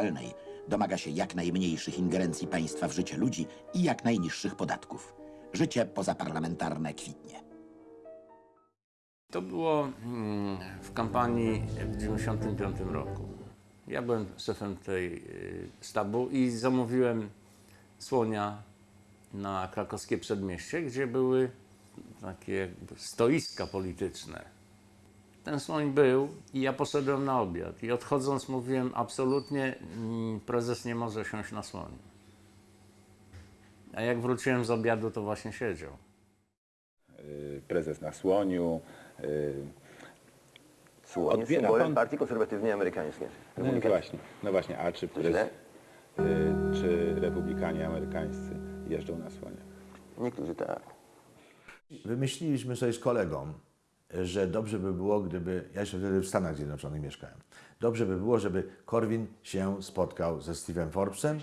[SPEAKER 59] Realnej domaga się jak najmniejszych ingerencji państwa w życie ludzi i jak najniższych podatków. Życie pozaparlamentarne kwitnie.
[SPEAKER 27] To było mm, w kampanii w 1995 roku. Ja byłem szefem tej y, sztabu i zamówiłem słonia na krakowskie przedmieście, gdzie były takie stoiska polityczne. Ten słoń był i ja poszedłem na obiad. I odchodząc mówiłem, absolutnie mm, prezes nie może siąść na słoniu. A jak wróciłem z obiadu, to właśnie siedział.
[SPEAKER 57] Y, Prezes na słoniu. y,
[SPEAKER 61] Słoń,
[SPEAKER 57] Odbiera
[SPEAKER 61] symbolem
[SPEAKER 57] pan-
[SPEAKER 61] Partii Konserwatywnej Amerykańskiej.
[SPEAKER 57] No właśnie, no właśnie, a czy,
[SPEAKER 61] źle?
[SPEAKER 57] y, czy republikanie amerykańscy jeżdżą na słoniach?
[SPEAKER 61] Niektórzy tak.
[SPEAKER 10] Wymyśliliśmy sobie z kolegą, że dobrze by było, gdyby. Ja jeszcze wtedy w Stanach Zjednoczonych mieszkałem. Dobrze by było, żeby Korwin się spotkał ze Steve'em Forbesem,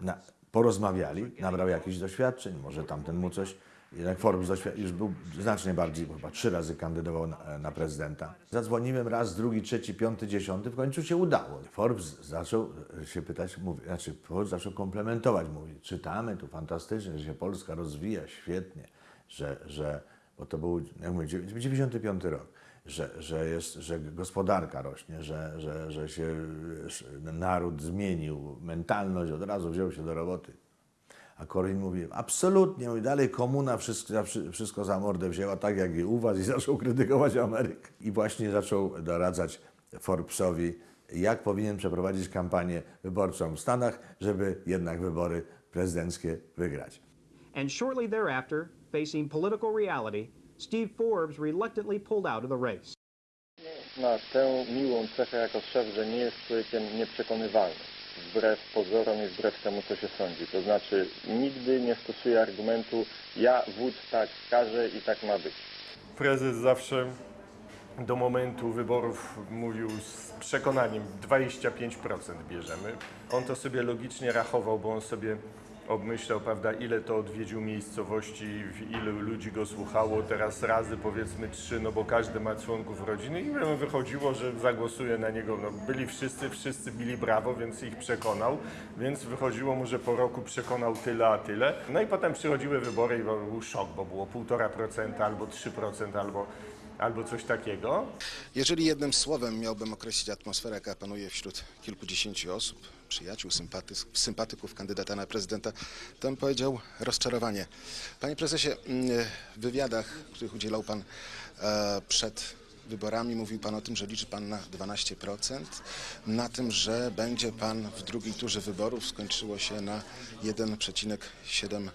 [SPEAKER 10] na, porozmawiali, nabrał jakichś doświadczeń, może tamten mu coś. Jednak Forbes już był znacznie bardziej, chyba trzy razy kandydował na, na prezydenta. Zadzwoniłem raz, drugi, trzeci, piąty, dziesiąty, w końcu się udało. Forbes zaczął się pytać, mówi, znaczy Forbes zaczął komplementować, mówi, czytamy tu fantastycznie, że się Polska rozwija świetnie, że, że bo to był, jak mówię, 95 rok, że, że, jest, że gospodarka rośnie, że, że, że się naród zmienił, mentalność od razu wziął się do roboty. A Korwin mówi, absolutnie, mówi, dalej komuna wszystko, wszystko za mordę wzięła, tak jak i u was i zaczął krytykować Amerykę. I właśnie zaczął doradzać Forbesowi, jak powinien przeprowadzić kampanię wyborczą w Stanach, żeby jednak wybory prezydenckie wygrać.
[SPEAKER 62] And shortly thereafter, facing political reality, Steve Forbes reluctantly pulled out of the race.
[SPEAKER 63] ma tę miłą cechę jako szef, że nie jest człowiekiem nieprzekonywalnym. Wbrew pozorom i wbrew temu, co się sądzi. To znaczy nigdy nie stosuje argumentu ja wódz tak każe i tak ma być.
[SPEAKER 9] Prezes zawsze do momentu wyborów mówił z przekonaniem 25% bierzemy. On to sobie logicznie rachował, bo on sobie obmyślał, prawda, ile to odwiedził miejscowości, ilu ludzi go słuchało, teraz razy powiedzmy trzy, no bo każdy ma członków rodziny i wychodziło, że zagłosuje na niego. No, byli wszyscy, wszyscy bili brawo, więc ich przekonał, więc wychodziło mu, że po roku przekonał tyle, a tyle. No i potem przychodziły wybory i był szok, bo było 1,5% albo 3% albo albo coś takiego.
[SPEAKER 64] Jeżeli jednym słowem miałbym określić atmosferę, jaka panuje wśród kilkudziesięciu osób, przyjaciół, sympaty, sympatyków kandydata na prezydenta, to bym powiedział rozczarowanie. Panie prezesie, mm, w wywiadach, których udzielał pan e, przed wyborami, mówił pan o tym, że liczy pan na 12%, na tym, że będzie pan w drugiej turze wyborów, skończyło się na 1,7%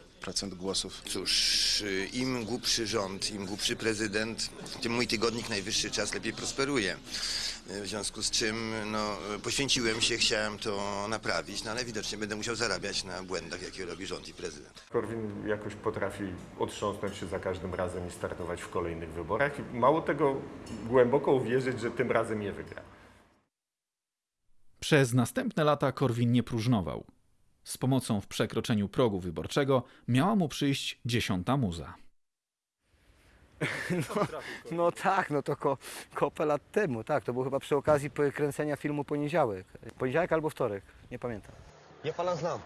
[SPEAKER 64] głosów.
[SPEAKER 7] Cóż, y, im głupszy rząd, im głupszy prezydent, tym mój tygodnik najwyższy czas lepiej prosperuje. Y, W związku z czym no, poświęciłem się, chciałem to naprawić, no ale widocznie będę musiał zarabiać na błędach, jakie robi rząd i prezydent.
[SPEAKER 9] Korwin jakoś potrafi otrząsnąć się za każdym razem i startować w kolejnych wyborach. I mało tego, głęboko uwierzyć, że tym razem je wygra.
[SPEAKER 5] Przez następne lata Korwin nie próżnował. Z pomocą w przekroczeniu progu wyborczego miała mu przyjść dziesiąta muza. <laughs>
[SPEAKER 36] No, no tak, no to ko, kopę lat temu, tak. To było chyba przy okazji kręcenia filmu Poniedziałek. Poniedziałek albo wtorek, nie pamiętam.
[SPEAKER 7] Ja pana znam.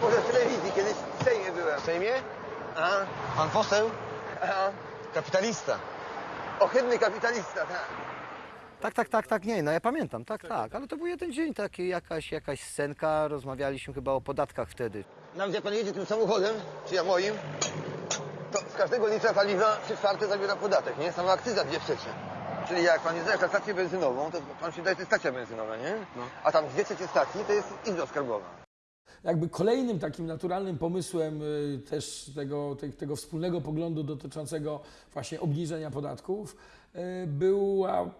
[SPEAKER 7] Może w telewizji, kiedyś w Sejmie byłem. W Sejmie? Aha. Pan poseł? Aha. Kapitalista. Ohydny kapitalista, tak.
[SPEAKER 36] Tak, tak, tak, tak, nie, no ja pamiętam, tak, tak. Ale to był jeden dzień, taki, jakaś, jakaś scenka, rozmawialiśmy chyba o podatkach wtedy.
[SPEAKER 7] Nawet jak pan jedzie tym samochodem, czy ja moim, to z każdego litra paliwa trzy czwarte zabiera podatek, nie? Sama akcyza dwie trzecie. Czyli jak pan jedzie na stację benzynową, to pan się daje, to jest stacja benzynowa, nie? A tam dwie trzecie stacji to jest izba skarbowa.
[SPEAKER 46] Jakby kolejnym takim naturalnym pomysłem y, też tego, te- tego wspólnego poglądu dotyczącego właśnie obniżenia podatków była,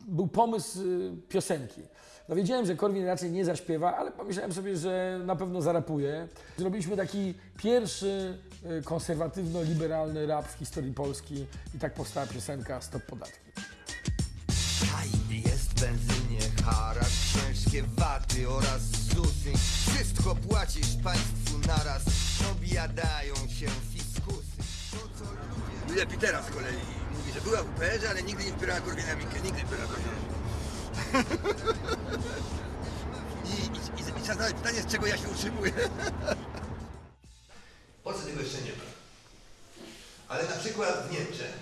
[SPEAKER 46] był pomysł y, piosenki. No wiedziałem, że Korwin raczej nie zaśpiewa, ale pomyślałem sobie, że na pewno zarapuje. Zrobiliśmy taki pierwszy y, konserwatywno-liberalny rap w historii Polski i tak powstała piosenka Stop Podatki.
[SPEAKER 7] Jest w benzynie haracz, ciężkie waty oraz ZUSy. Wszystko płacisz państwu naraz, obiadają się fiskusy. Julia Pitera z kolei mówi, że była w UPR-ze, ale nigdy nie wspierała Korwina Mikke, nigdy nie wspierała Korwina. I, i, i, i trzeba zadać pytanie, z czego ja się utrzymuję. W Polsce tego jeszcze nie ma. Ale na przykład w Niemczech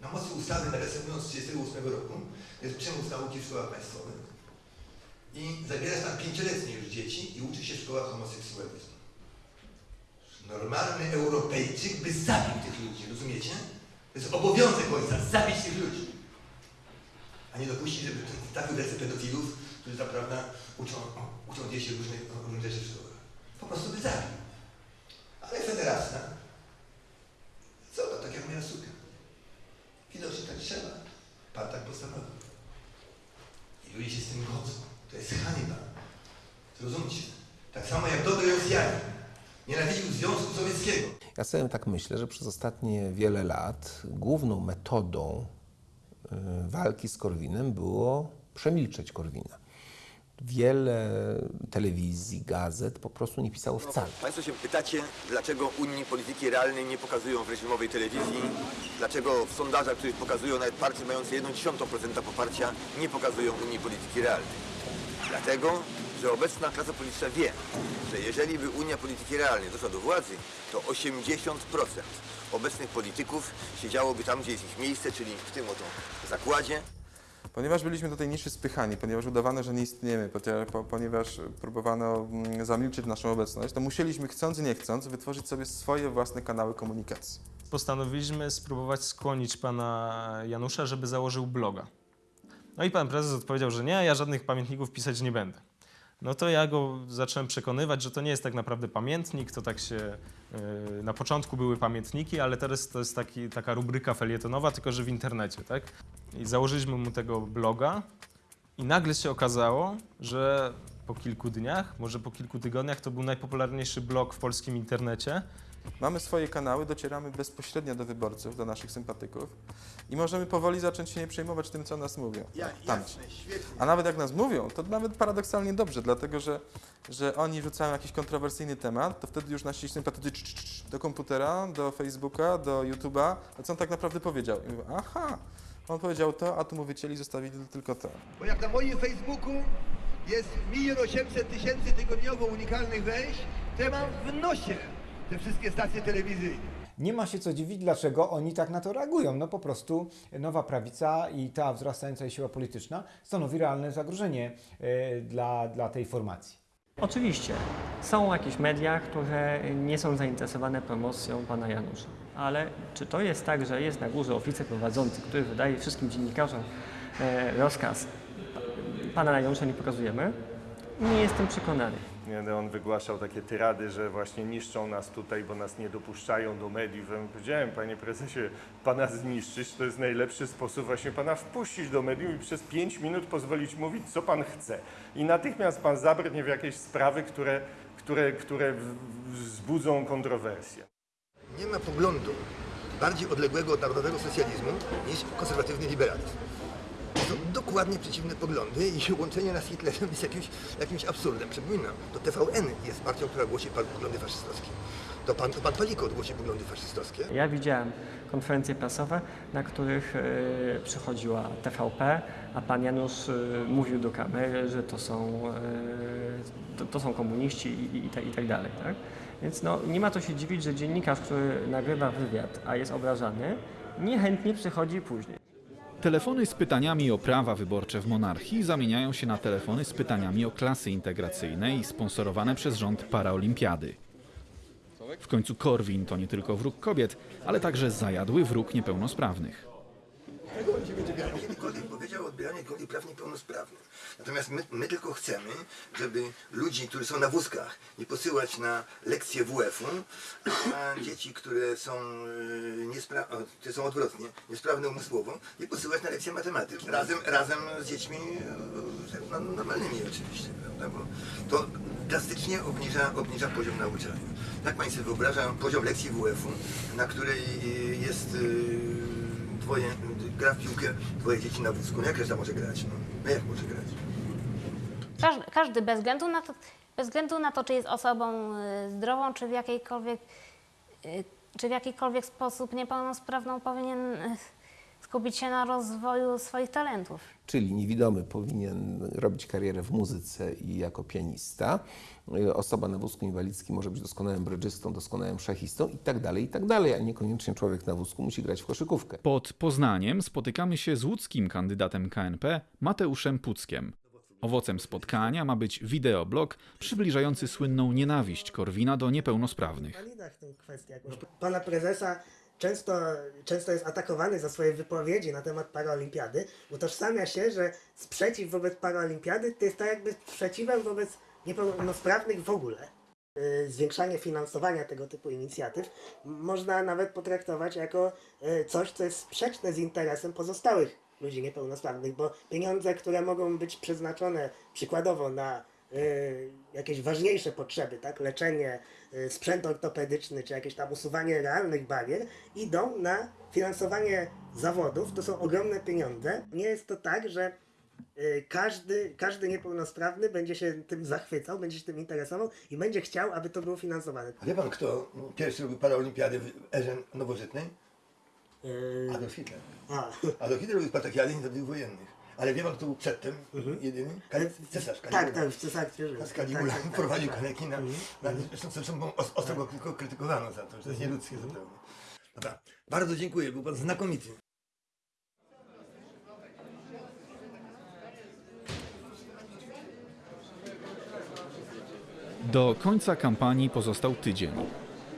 [SPEAKER 7] na mocy ustawy naresemując z 1938 roku jest przymus nauki w szkołach państwowych. I zabierasz tam pięcioletnie już dzieci i uczy się w szkołach homoseksualizmu. Normalny Europejczyk by zabił tych ludzi, rozumiecie? To jest obowiązek ojca, zabić tych ludzi. A nie dopuścić, żeby w ręce pedofilów, którzy zaprawdę uczą, uczą dzieci różnych, różnych rzeczy w szkołach. Po prostu by zabił. Ale federacja, co to, tak jak moja suka. Widocznie tak trzeba. Pan tak postanowił. I ludzie się z tym godzą. To jest hańba. Zrozumcie. Tak samo jak dobry Rosjanin nienawidził Związku Sowieckiego.
[SPEAKER 25] Ja sobie tak myślę, że przez ostatnie wiele lat główną metodą y, walki z Korwinem było przemilczeć Korwina. Wiele telewizji, gazet po prostu nie pisało wcale.
[SPEAKER 7] Państwo się pytacie, dlaczego Unii Polityki Realnej nie pokazują w reżimowej telewizji, dlaczego w sondażach, których pokazują nawet partie mające 1,1% poparcia, nie pokazują Unii Polityki Realnej. Dlatego, że obecna klasa polityczna wie, że jeżeli by Unia Polityki Realnej doszła do władzy, to 80% obecnych polityków siedziałoby tam, gdzie jest ich miejsce, czyli w tym oto zakładzie.
[SPEAKER 24] Ponieważ byliśmy do tej niszy spychani, ponieważ udawano, że nie istniejemy, ponieważ- po- ponieważ próbowano mm, zamilczyć naszą obecność, to musieliśmy chcąc nie chcąc wytworzyć sobie swoje własne kanały komunikacji.
[SPEAKER 6] Postanowiliśmy spróbować skłonić pana Janusza, żeby założył bloga. No i pan prezes odpowiedział, że nie, ja żadnych pamiętników pisać nie będę. No to ja go zacząłem przekonywać, że to nie jest tak naprawdę pamiętnik, to tak się yy, na początku były pamiętniki, ale teraz to jest taki, taka rubryka felietonowa, tylko że w internecie, tak? I założyliśmy mu tego bloga i nagle się okazało, że po kilku dniach, może po kilku tygodniach to był najpopularniejszy blog w polskim internecie
[SPEAKER 24] Mamy swoje kanały, docieramy bezpośrednio do wyborców, do naszych sympatyków i możemy powoli zacząć się nie przejmować tym, co nas mówią. Tamci. A nawet jak nas mówią, to nawet paradoksalnie dobrze, dlatego że, że oni rzucają jakiś kontrowersyjny temat, to wtedy już nasi sympatycy cz, cz, cz, do komputera, do Facebooka, do YouTube'a, a co on tak naprawdę powiedział? I mówią, aha, on powiedział to, a tu mu wycięli, zostawili tylko to.
[SPEAKER 7] Bo jak na moim Facebooku jest 1 800 tysięcy tygodniowo unikalnych wejść, to ja mam w nosie te wszystkie stacje telewizyjne.
[SPEAKER 65] Nie ma się co dziwić, dlaczego oni tak na to reagują. No po prostu nowa prawica i ta wzrastająca siła polityczna stanowi realne zagrożenie e, dla, dla tej formacji.
[SPEAKER 26] Oczywiście, są jakieś media, które nie są zainteresowane promocją pana Janusza. Ale czy to jest tak, że jest na górze oficer prowadzący, który wydaje wszystkim dziennikarzom e, rozkaz, pana Janusza nie pokazujemy? Nie jestem przekonany.
[SPEAKER 66] Nie, no, on wygłaszał takie tyrady, że właśnie niszczą nas tutaj, bo nas nie dopuszczają do mediów. Ja powiedziałem, panie prezesie, pana zniszczyć to jest najlepszy sposób właśnie pana wpuścić do mediów i przez pięć minut pozwolić mówić, co pan chce. I natychmiast pan zabrnie w jakieś sprawy, które, które, które wzbudzą kontrowersje.
[SPEAKER 7] Nie ma poglądu bardziej odległego od narodowego socjalizmu niż konserwatywny liberalizm. Dokładnie przeciwne poglądy i łączenie nas z Hitlerem jest jakimś, jakimś absurdem. Przypominam, to TVN jest partią, która głosi poglądy faszystowskie. To pan, to pan głosi poglądy faszystowskie.
[SPEAKER 26] Ja widziałem konferencje prasowe, na których e, przychodziła TVP, a pan Janusz e, mówił do kamery, że to są, e, to, to są komuniści i, i, i, tak, i tak dalej. Tak? Więc no, nie ma co się dziwić, że dziennikarz, który nagrywa wywiad, a jest obrażany, niechętnie przychodzi później.
[SPEAKER 5] Telefony z pytaniami o prawa wyborcze w monarchii zamieniają się na telefony z pytaniami o klasy integracyjne i sponsorowane przez rząd paraolimpiady. W końcu Korwin to nie tylko wróg kobiet, ale także zajadły wróg niepełnosprawnych.
[SPEAKER 7] Kiedykolwiek powiedział o odbieraniu kolei praw niepełnosprawnym. Natomiast my, my tylko chcemy, żeby ludzi, którzy są na wózkach, nie posyłać na lekcje WF-u, a dzieci, które są, yy, niespra- które są odwrotnie, niesprawne umysłowo, nie posyłać na lekcje matematyki. Razem, razem z dziećmi yy, no, normalnymi oczywiście, prawda? Bo to drastycznie obniża, obniża poziom nauczania. Tak Pani sobie wyobrażają poziom lekcji WF-u, na której yy, jest dwoje, gra w piłkę, dwoje dzieci na wózku. No jak reszta może grać? No, no jak może grać?
[SPEAKER 67] Każdy, każdy bez, względu na to, bez względu na to, czy jest osobą y, zdrową, czy w jakiejkolwiek, y, czy w jakikolwiek sposób niepełnosprawną, powinien y, skupić się na rozwoju swoich talentów.
[SPEAKER 25] Czyli niewidomy powinien robić karierę w muzyce i jako pianista. Osoba na wózku inwalidzkim może być doskonałym brydżystą, doskonałym szachistą i tak dalej, i tak dalej, a niekoniecznie człowiek na wózku musi grać w koszykówkę.
[SPEAKER 5] Pod Poznaniem spotykamy się z łódzkim kandydatem KNP Mateuszem Puckiem. Owocem spotkania ma być wideoblog przybliżający słynną nienawiść Korwina do niepełnosprawnych.
[SPEAKER 68] Pana prezesa często, często jest atakowany za swoje wypowiedzi na temat paraolimpiady. Utożsamia się, że sprzeciw wobec paraolimpiady to jest tak jakby sprzeciwem wobec niepełnosprawnych w ogóle. Yy, Zwiększanie finansowania tego typu inicjatyw można nawet potraktować jako yy, coś, co jest sprzeczne z interesem pozostałych ludzi niepełnosprawnych, bo pieniądze, które mogą być przeznaczone przykładowo na y, jakieś ważniejsze potrzeby, tak, leczenie, y, sprzęt ortopedyczny, czy jakieś tam usuwanie realnych barier, idą na finansowanie zawodów. To są ogromne pieniądze. Nie jest to tak, że y, każdy, każdy niepełnosprawny będzie się tym zachwycał, będzie się tym interesował i będzie chciał, aby to było finansowane.
[SPEAKER 7] A wie pan, kto pierwszy robił paraolimpiady w erze nowożytnej? Adolf Hitler. Adolf Hitler robił spartakiady niezależnych wojennych. Ale wie pan, kto był przedtem jedyny? Kale- Cesarz Kaligula.
[SPEAKER 68] Tak, tak, w cesarstwie rzymskim.
[SPEAKER 7] Z Kaligula
[SPEAKER 68] Tak, tak, tak,
[SPEAKER 7] prowadził
[SPEAKER 68] tak,
[SPEAKER 7] na...
[SPEAKER 68] Mhm.
[SPEAKER 7] na zresztą, zresztą os- ostro go tylko krytykowano za to, że to jest nieludzkie zupełnie. Dobra, bardzo dziękuję, był pan znakomity.
[SPEAKER 5] Do końca kampanii pozostał tydzień.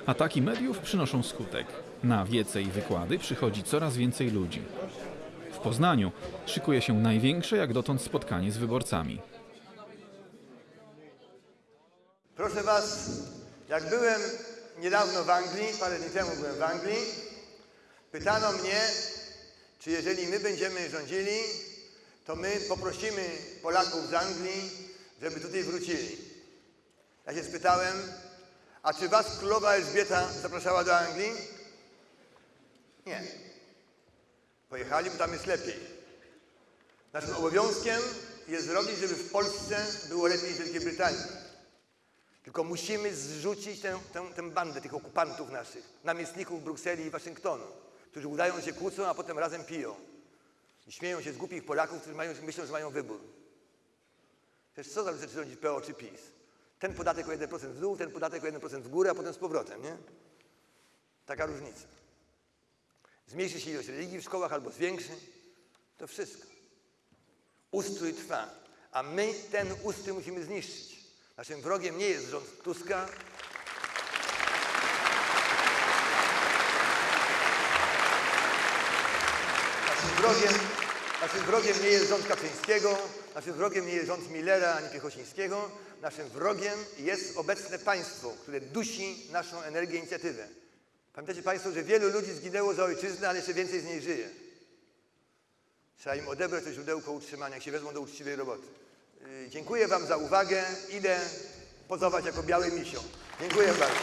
[SPEAKER 5] Ataki mediów przynoszą skutek. Na wiece i wykłady przychodzi coraz więcej ludzi. W Poznaniu szykuje się największe jak dotąd spotkanie z wyborcami.
[SPEAKER 7] Proszę Was, jak byłem niedawno w Anglii, parę dni temu byłem w Anglii, pytano mnie, czy jeżeli my będziemy rządzili, to my poprosimy Polaków z Anglii, żeby tutaj wrócili. Ja się spytałem, A czy was królowa Elżbieta zapraszała do Anglii? Nie. Pojechali, bo tam jest lepiej. Naszym obowiązkiem jest zrobić, żeby w Polsce było lepiej niż w Wielkiej Brytanii. Tylko musimy zrzucić tę, tę, tę bandę tych okupantów naszych, namiestników Brukseli i Waszyngtonu, którzy udają, się kłócą, a potem razem piją. I śmieją się z głupich Polaków, którzy mają, myślą, że mają wybór. Przecież co zależy, czy rządzi PO czy PiS? Ten podatek o 1% w dół, ten podatek o 1% w górę, a potem z powrotem, nie? Taka różnica. Zmniejszy się ilość religii w szkołach albo zwiększy. To wszystko. Ustrój trwa, a my ten ustrój musimy zniszczyć. Naszym wrogiem nie jest rząd Tuska. Naszym wrogiem, naszym wrogiem nie jest rząd Kaczyńskiego, naszym wrogiem nie jest rząd Millera ani Piechocińskiego. Naszym wrogiem jest obecne państwo, które dusi naszą energię inicjatywę. Pamiętacie Państwo, że wielu ludzi zginęło za ojczyznę, ale jeszcze więcej z niej żyje. Trzeba im odebrać to źródełko utrzymania, jak się wezmą do uczciwej roboty. Yy, Dziękuję Wam za uwagę. Idę pozować jako biały misio. Dziękuję bardzo.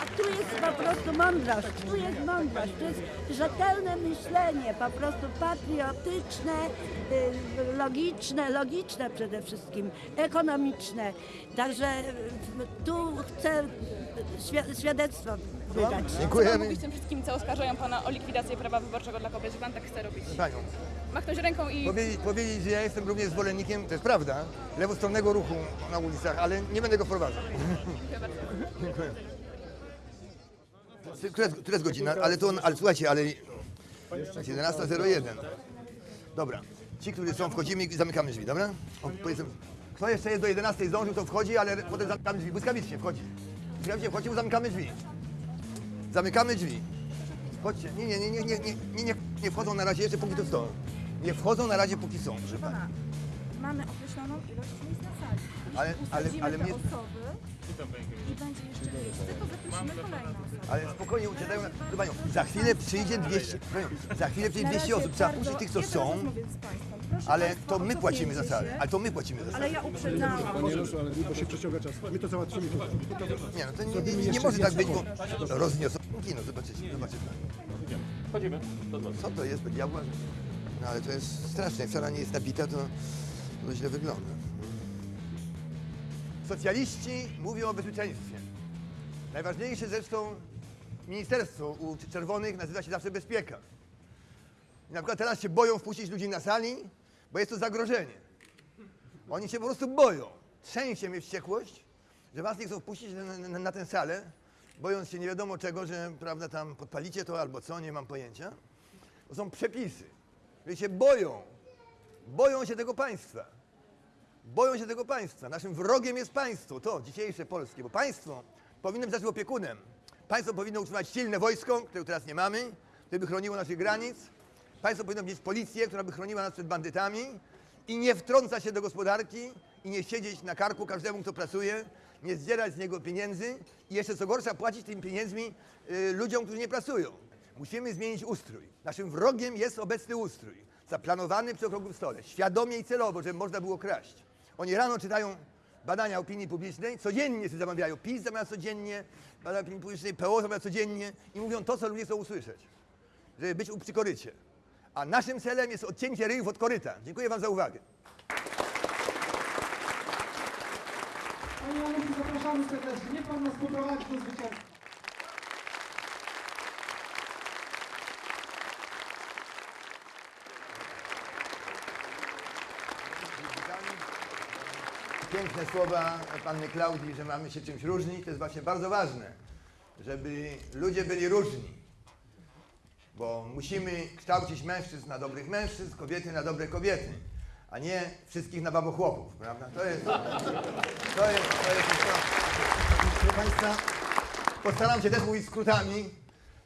[SPEAKER 69] A tu jest po prostu mądrość, tu jest mądrość, tu jest rzetelne myślenie, po prostu patriotyczne, y, logiczne, logiczne przede wszystkim, ekonomiczne. Także y, tu chcę świ- świadectwo wydać.
[SPEAKER 70] Pan mówić tym wszystkim, co oskarżają pana o likwidację prawa wyborczego dla kobiet, że pan tak chce robić?
[SPEAKER 7] Panią,
[SPEAKER 70] Machnąć ręką i...
[SPEAKER 7] powiedzieć, powiedzieć, że ja jestem również zwolennikiem, to jest prawda, lewostronnego ruchu na ulicach, ale nie będę go wprowadzał.
[SPEAKER 70] Dziękuję bardzo. <laughs>
[SPEAKER 7] Dziękuję. Która, która jest godzina? Ale to on, ale słuchajcie, ale 17.01. Dobra. Ci, którzy są, wchodzimy i zamykamy drzwi, dobra? O, powiedzmy, kto jeszcze jest do 11 zdążył, to wchodzi, ale potem zamykamy drzwi. Błyskawicznie wchodzi. Błyskawicznie wchodzi, bo zamykamy drzwi. Zamykamy drzwi. Chodźcie. Nie, nie, nie, nie, nie, nie, nie, nie wchodzą na razie jeszcze póki są. Nie wchodzą na razie póki są, proszę pana.
[SPEAKER 71] Mamy określoną ilość miejsc na sali. Jeśli
[SPEAKER 7] Ale- ale- ale
[SPEAKER 71] te
[SPEAKER 7] mnie-
[SPEAKER 71] osoby i będzie jeszcze miejsce, to zaprosimy kolejne osoby.
[SPEAKER 7] Ale spokojnie uciekają. Proszę panią, za chwilę przyjdzie 200, proszę panią, za chwilę przyjdzie 200 osób. Trzeba puścić tych, co są, ale to my płacimy za salę. Ale to my płacimy za salę.
[SPEAKER 71] Ale ja uprzedzałam.
[SPEAKER 72] Panie Januszu, ale bo się przeciąga czas. My to załatwimy.
[SPEAKER 7] Nie, no to nie, nie, nie może tak być, bo rozniosą kino, zobaczycie, zobaczycie.
[SPEAKER 72] Chodzimy.
[SPEAKER 7] Co to jest do diabła? No ale to jest straszne, jak sala nie jest nabita, to, to źle wygląda. Socjaliści mówią o bezpieczeństwie. Najważniejsze zresztą ministerstwo u czerwonych nazywa się zawsze bezpieka. I na przykład teraz się boją wpuścić ludzi na sali, bo jest to zagrożenie. Oni się po prostu boją. Trzęsie mnie wściekłość, że was nie chcą wpuścić na, na, na tę salę, bojąc się nie wiadomo czego, że prawda, tam podpalicie to albo co, nie mam pojęcia. To są przepisy. Że się boją. Boją się tego państwa. Boją się tego państwa. Naszym wrogiem jest państwo, to dzisiejsze polskie, bo państwo powinno być naszym opiekunem. Państwo powinno utrzymać silne wojsko, którego teraz nie mamy, które by chroniło naszych granic. Państwo powinno mieć policję, która by chroniła nas przed bandytami i nie wtrąca się do gospodarki i nie siedzieć na karku każdemu, kto pracuje, nie zdzierać z niego pieniędzy i jeszcze co gorsza płacić tymi pieniędzmi y, ludziom, którzy nie pracują. Musimy zmienić ustrój. Naszym wrogiem jest obecny ustrój, zaplanowany przy okrągłym stole, świadomie i celowo, żeby można było kraść. Oni rano czytają badania opinii publicznej, codziennie sobie zamawiają. PiS zamawia codziennie, badania opinii publicznej, PO zamawia codziennie i mówią to, co ludzie chcą usłyszeć, żeby być przy korycie. A naszym celem jest odcięcie ryjów od koryta. Dziękuję Wam za uwagę.
[SPEAKER 72] Panie Januszu, zapraszamy serdecznie. Niech Pan nas poprowadzi do zwycięstwa.
[SPEAKER 7] Piękne słowa panny Klaudii, że mamy się czymś różnić. To jest właśnie bardzo ważne, żeby ludzie byli różni. Bo musimy kształcić mężczyzn na dobrych mężczyzn, kobiety na dobre kobiety, a nie wszystkich na babochłopów, prawda? To jest, to jest, to jest to. Proszę Państwa, postaram się też mówić skrótami,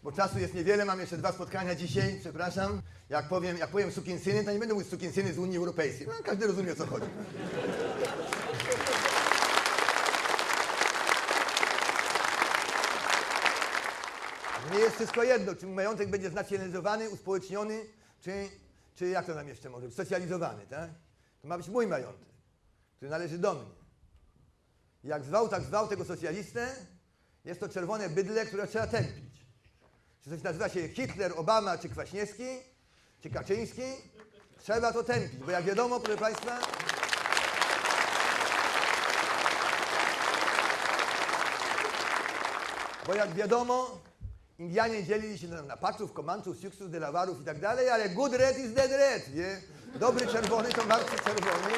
[SPEAKER 7] bo czasu jest niewiele, mam jeszcze dwa spotkania dzisiaj, przepraszam. Jak powiem, jak powiem sukinsyny, to nie będę mówić sukinsyny z Unii Europejskiej. No, każdy rozumie, o co chodzi. Nie jest wszystko jedno, czy majątek będzie znacjonalizowany, uspołeczniony, czy, czy jak to nam jeszcze może być, socjalizowany, tak? To ma być mój majątek, który należy do mnie. Jak zwał, tak zwał tego socjalistę, jest to czerwone bydle, które trzeba tępić. Czy coś nazywa się Hitler, Obama, czy Kwaśniewski, czy Kaczyński, trzeba to tępić, bo jak wiadomo, proszę Państwa, bo jak wiadomo, Indianie dzielili się na, na Paczów, Komanczów, Siuksów, Delawarów i tak dalej, ale good red is dead red, nie? Dobry czerwony to martwy czerwony.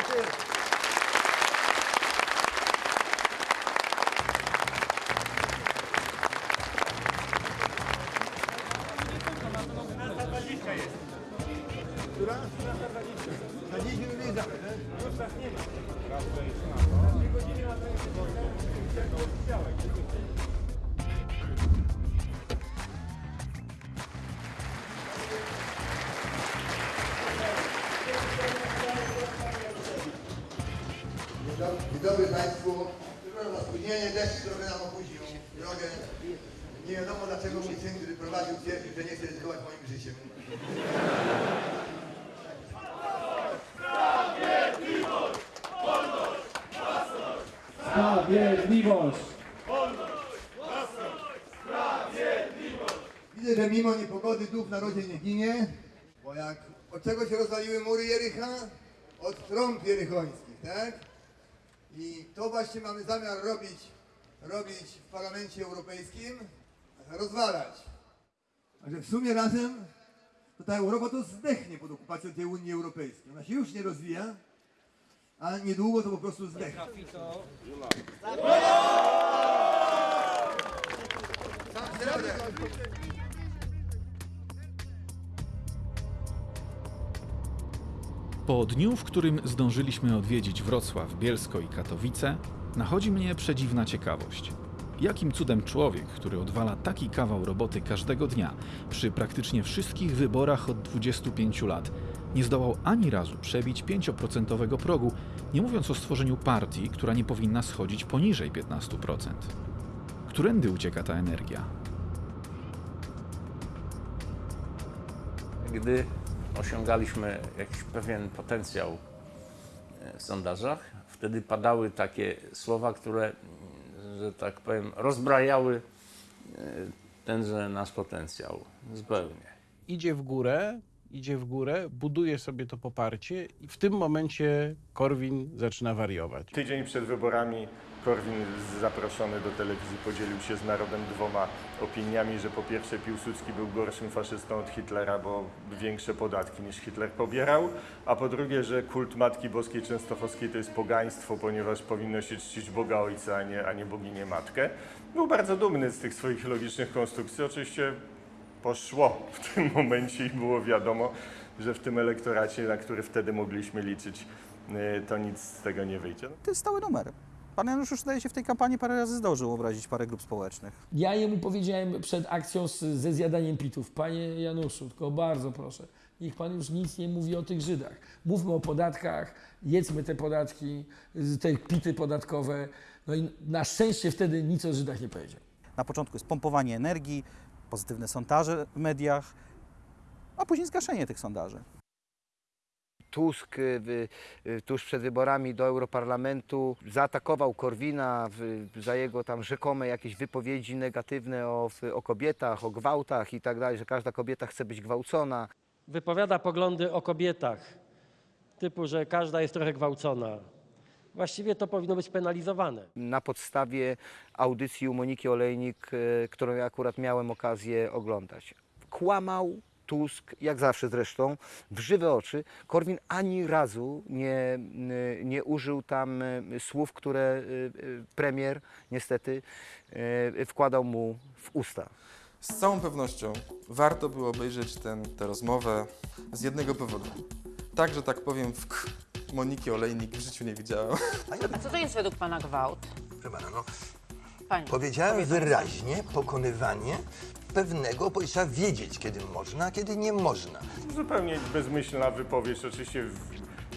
[SPEAKER 7] Narodzie nie ginie, bo jak od czego się rozwaliły mury Jericha? Od trąb jerychońskich, tak? I to właśnie mamy zamiar robić, robić w Parlamencie Europejskim, rozwalać. Także w sumie razem to ta Europa to zdechnie pod okupacją tej Unii Europejskiej. Ona się już nie rozwija, a niedługo to po prostu zdechnie.
[SPEAKER 5] Po dniu, w którym zdążyliśmy odwiedzić Wrocław, Bielsko i Katowice, nachodzi mnie przedziwna ciekawość. Jakim cudem człowiek, który odwala taki kawał roboty każdego dnia, przy praktycznie wszystkich wyborach od 25 lat, nie zdołał ani razu przebić 5% progu, nie mówiąc o stworzeniu partii, która nie powinna schodzić poniżej 15%. Którędy ucieka ta energia?
[SPEAKER 27] Gdy osiągaliśmy jakiś pewien potencjał e, w sondażach, wtedy padały takie słowa, które, że tak powiem, rozbrajały e, tenże nasz potencjał zupełnie.
[SPEAKER 8] idzie w górę, idzie w górę, buduje sobie to poparcie i w tym momencie Korwin zaczyna wariować.
[SPEAKER 9] Tydzień przed wyborami Korwin zaproszony do telewizji podzielił się z narodem dwoma opiniami, że po pierwsze Piłsudski był gorszym faszystą od Hitlera, bo większe podatki niż Hitler pobierał, a po drugie, że kult Matki Boskiej Częstochowskiej to jest pogaństwo, ponieważ powinno się czcić Boga Ojca, a nie, a nie boginię Matkę. Był bardzo dumny z tych swoich logicznych konstrukcji. Oczywiście poszło w tym <laughs> momencie i było wiadomo, że w tym elektoracie, na który wtedy mogliśmy liczyć, y, to nic z tego nie wyjdzie.
[SPEAKER 69] To jest stały numer. Pan Janusz już zdaje się w tej kampanii parę razy zdążył obrazić parę grup społecznych.
[SPEAKER 46] Ja jemu powiedziałem przed akcją z, ze zjadaniem pitów, panie Januszu, tylko bardzo proszę, niech pan już nic nie mówi o tych Żydach. Mówmy o podatkach, jedzmy te podatki, te pity podatkowe. No i na szczęście wtedy nic o Żydach nie powiedział.
[SPEAKER 69] Na początku jest pompowanie energii, pozytywne sondaże w mediach, a później zgaszenie tych sondaży.
[SPEAKER 36] Tusk y, y, tuż przed wyborami do Europarlamentu zaatakował Korwina w, za jego tam rzekome jakieś wypowiedzi negatywne o, o kobietach, o gwałtach i tak dalej, że każda kobieta chce być gwałcona.
[SPEAKER 73] wypowiada poglądy o kobietach, typu, że każda jest trochę gwałcona. Właściwie to powinno być penalizowane.
[SPEAKER 36] Na podstawie audycji u Moniki Olejnik, y, którą ja akurat miałem okazję oglądać. Kłamał Tusk, jak zawsze zresztą, w żywe oczy. Korwin ani razu nie, y, nie użył tam y, słów, które y, premier niestety wkładał mu w usta.
[SPEAKER 24] Z całą pewnością warto było obejrzeć ten, tę rozmowę z jednego powodu. Tak, że tak powiem, w k Moniki Olejnik w życiu nie widziałem.
[SPEAKER 15] A co to jest według pana gwałt?
[SPEAKER 7] Proszę pana, no,
[SPEAKER 15] Panie,
[SPEAKER 7] powiedziałem wyraźnie pokonywanie pewnego, bo trzeba wiedzieć, kiedy można, a kiedy nie można.
[SPEAKER 9] Zupełnie bezmyślna wypowiedź. Oczywiście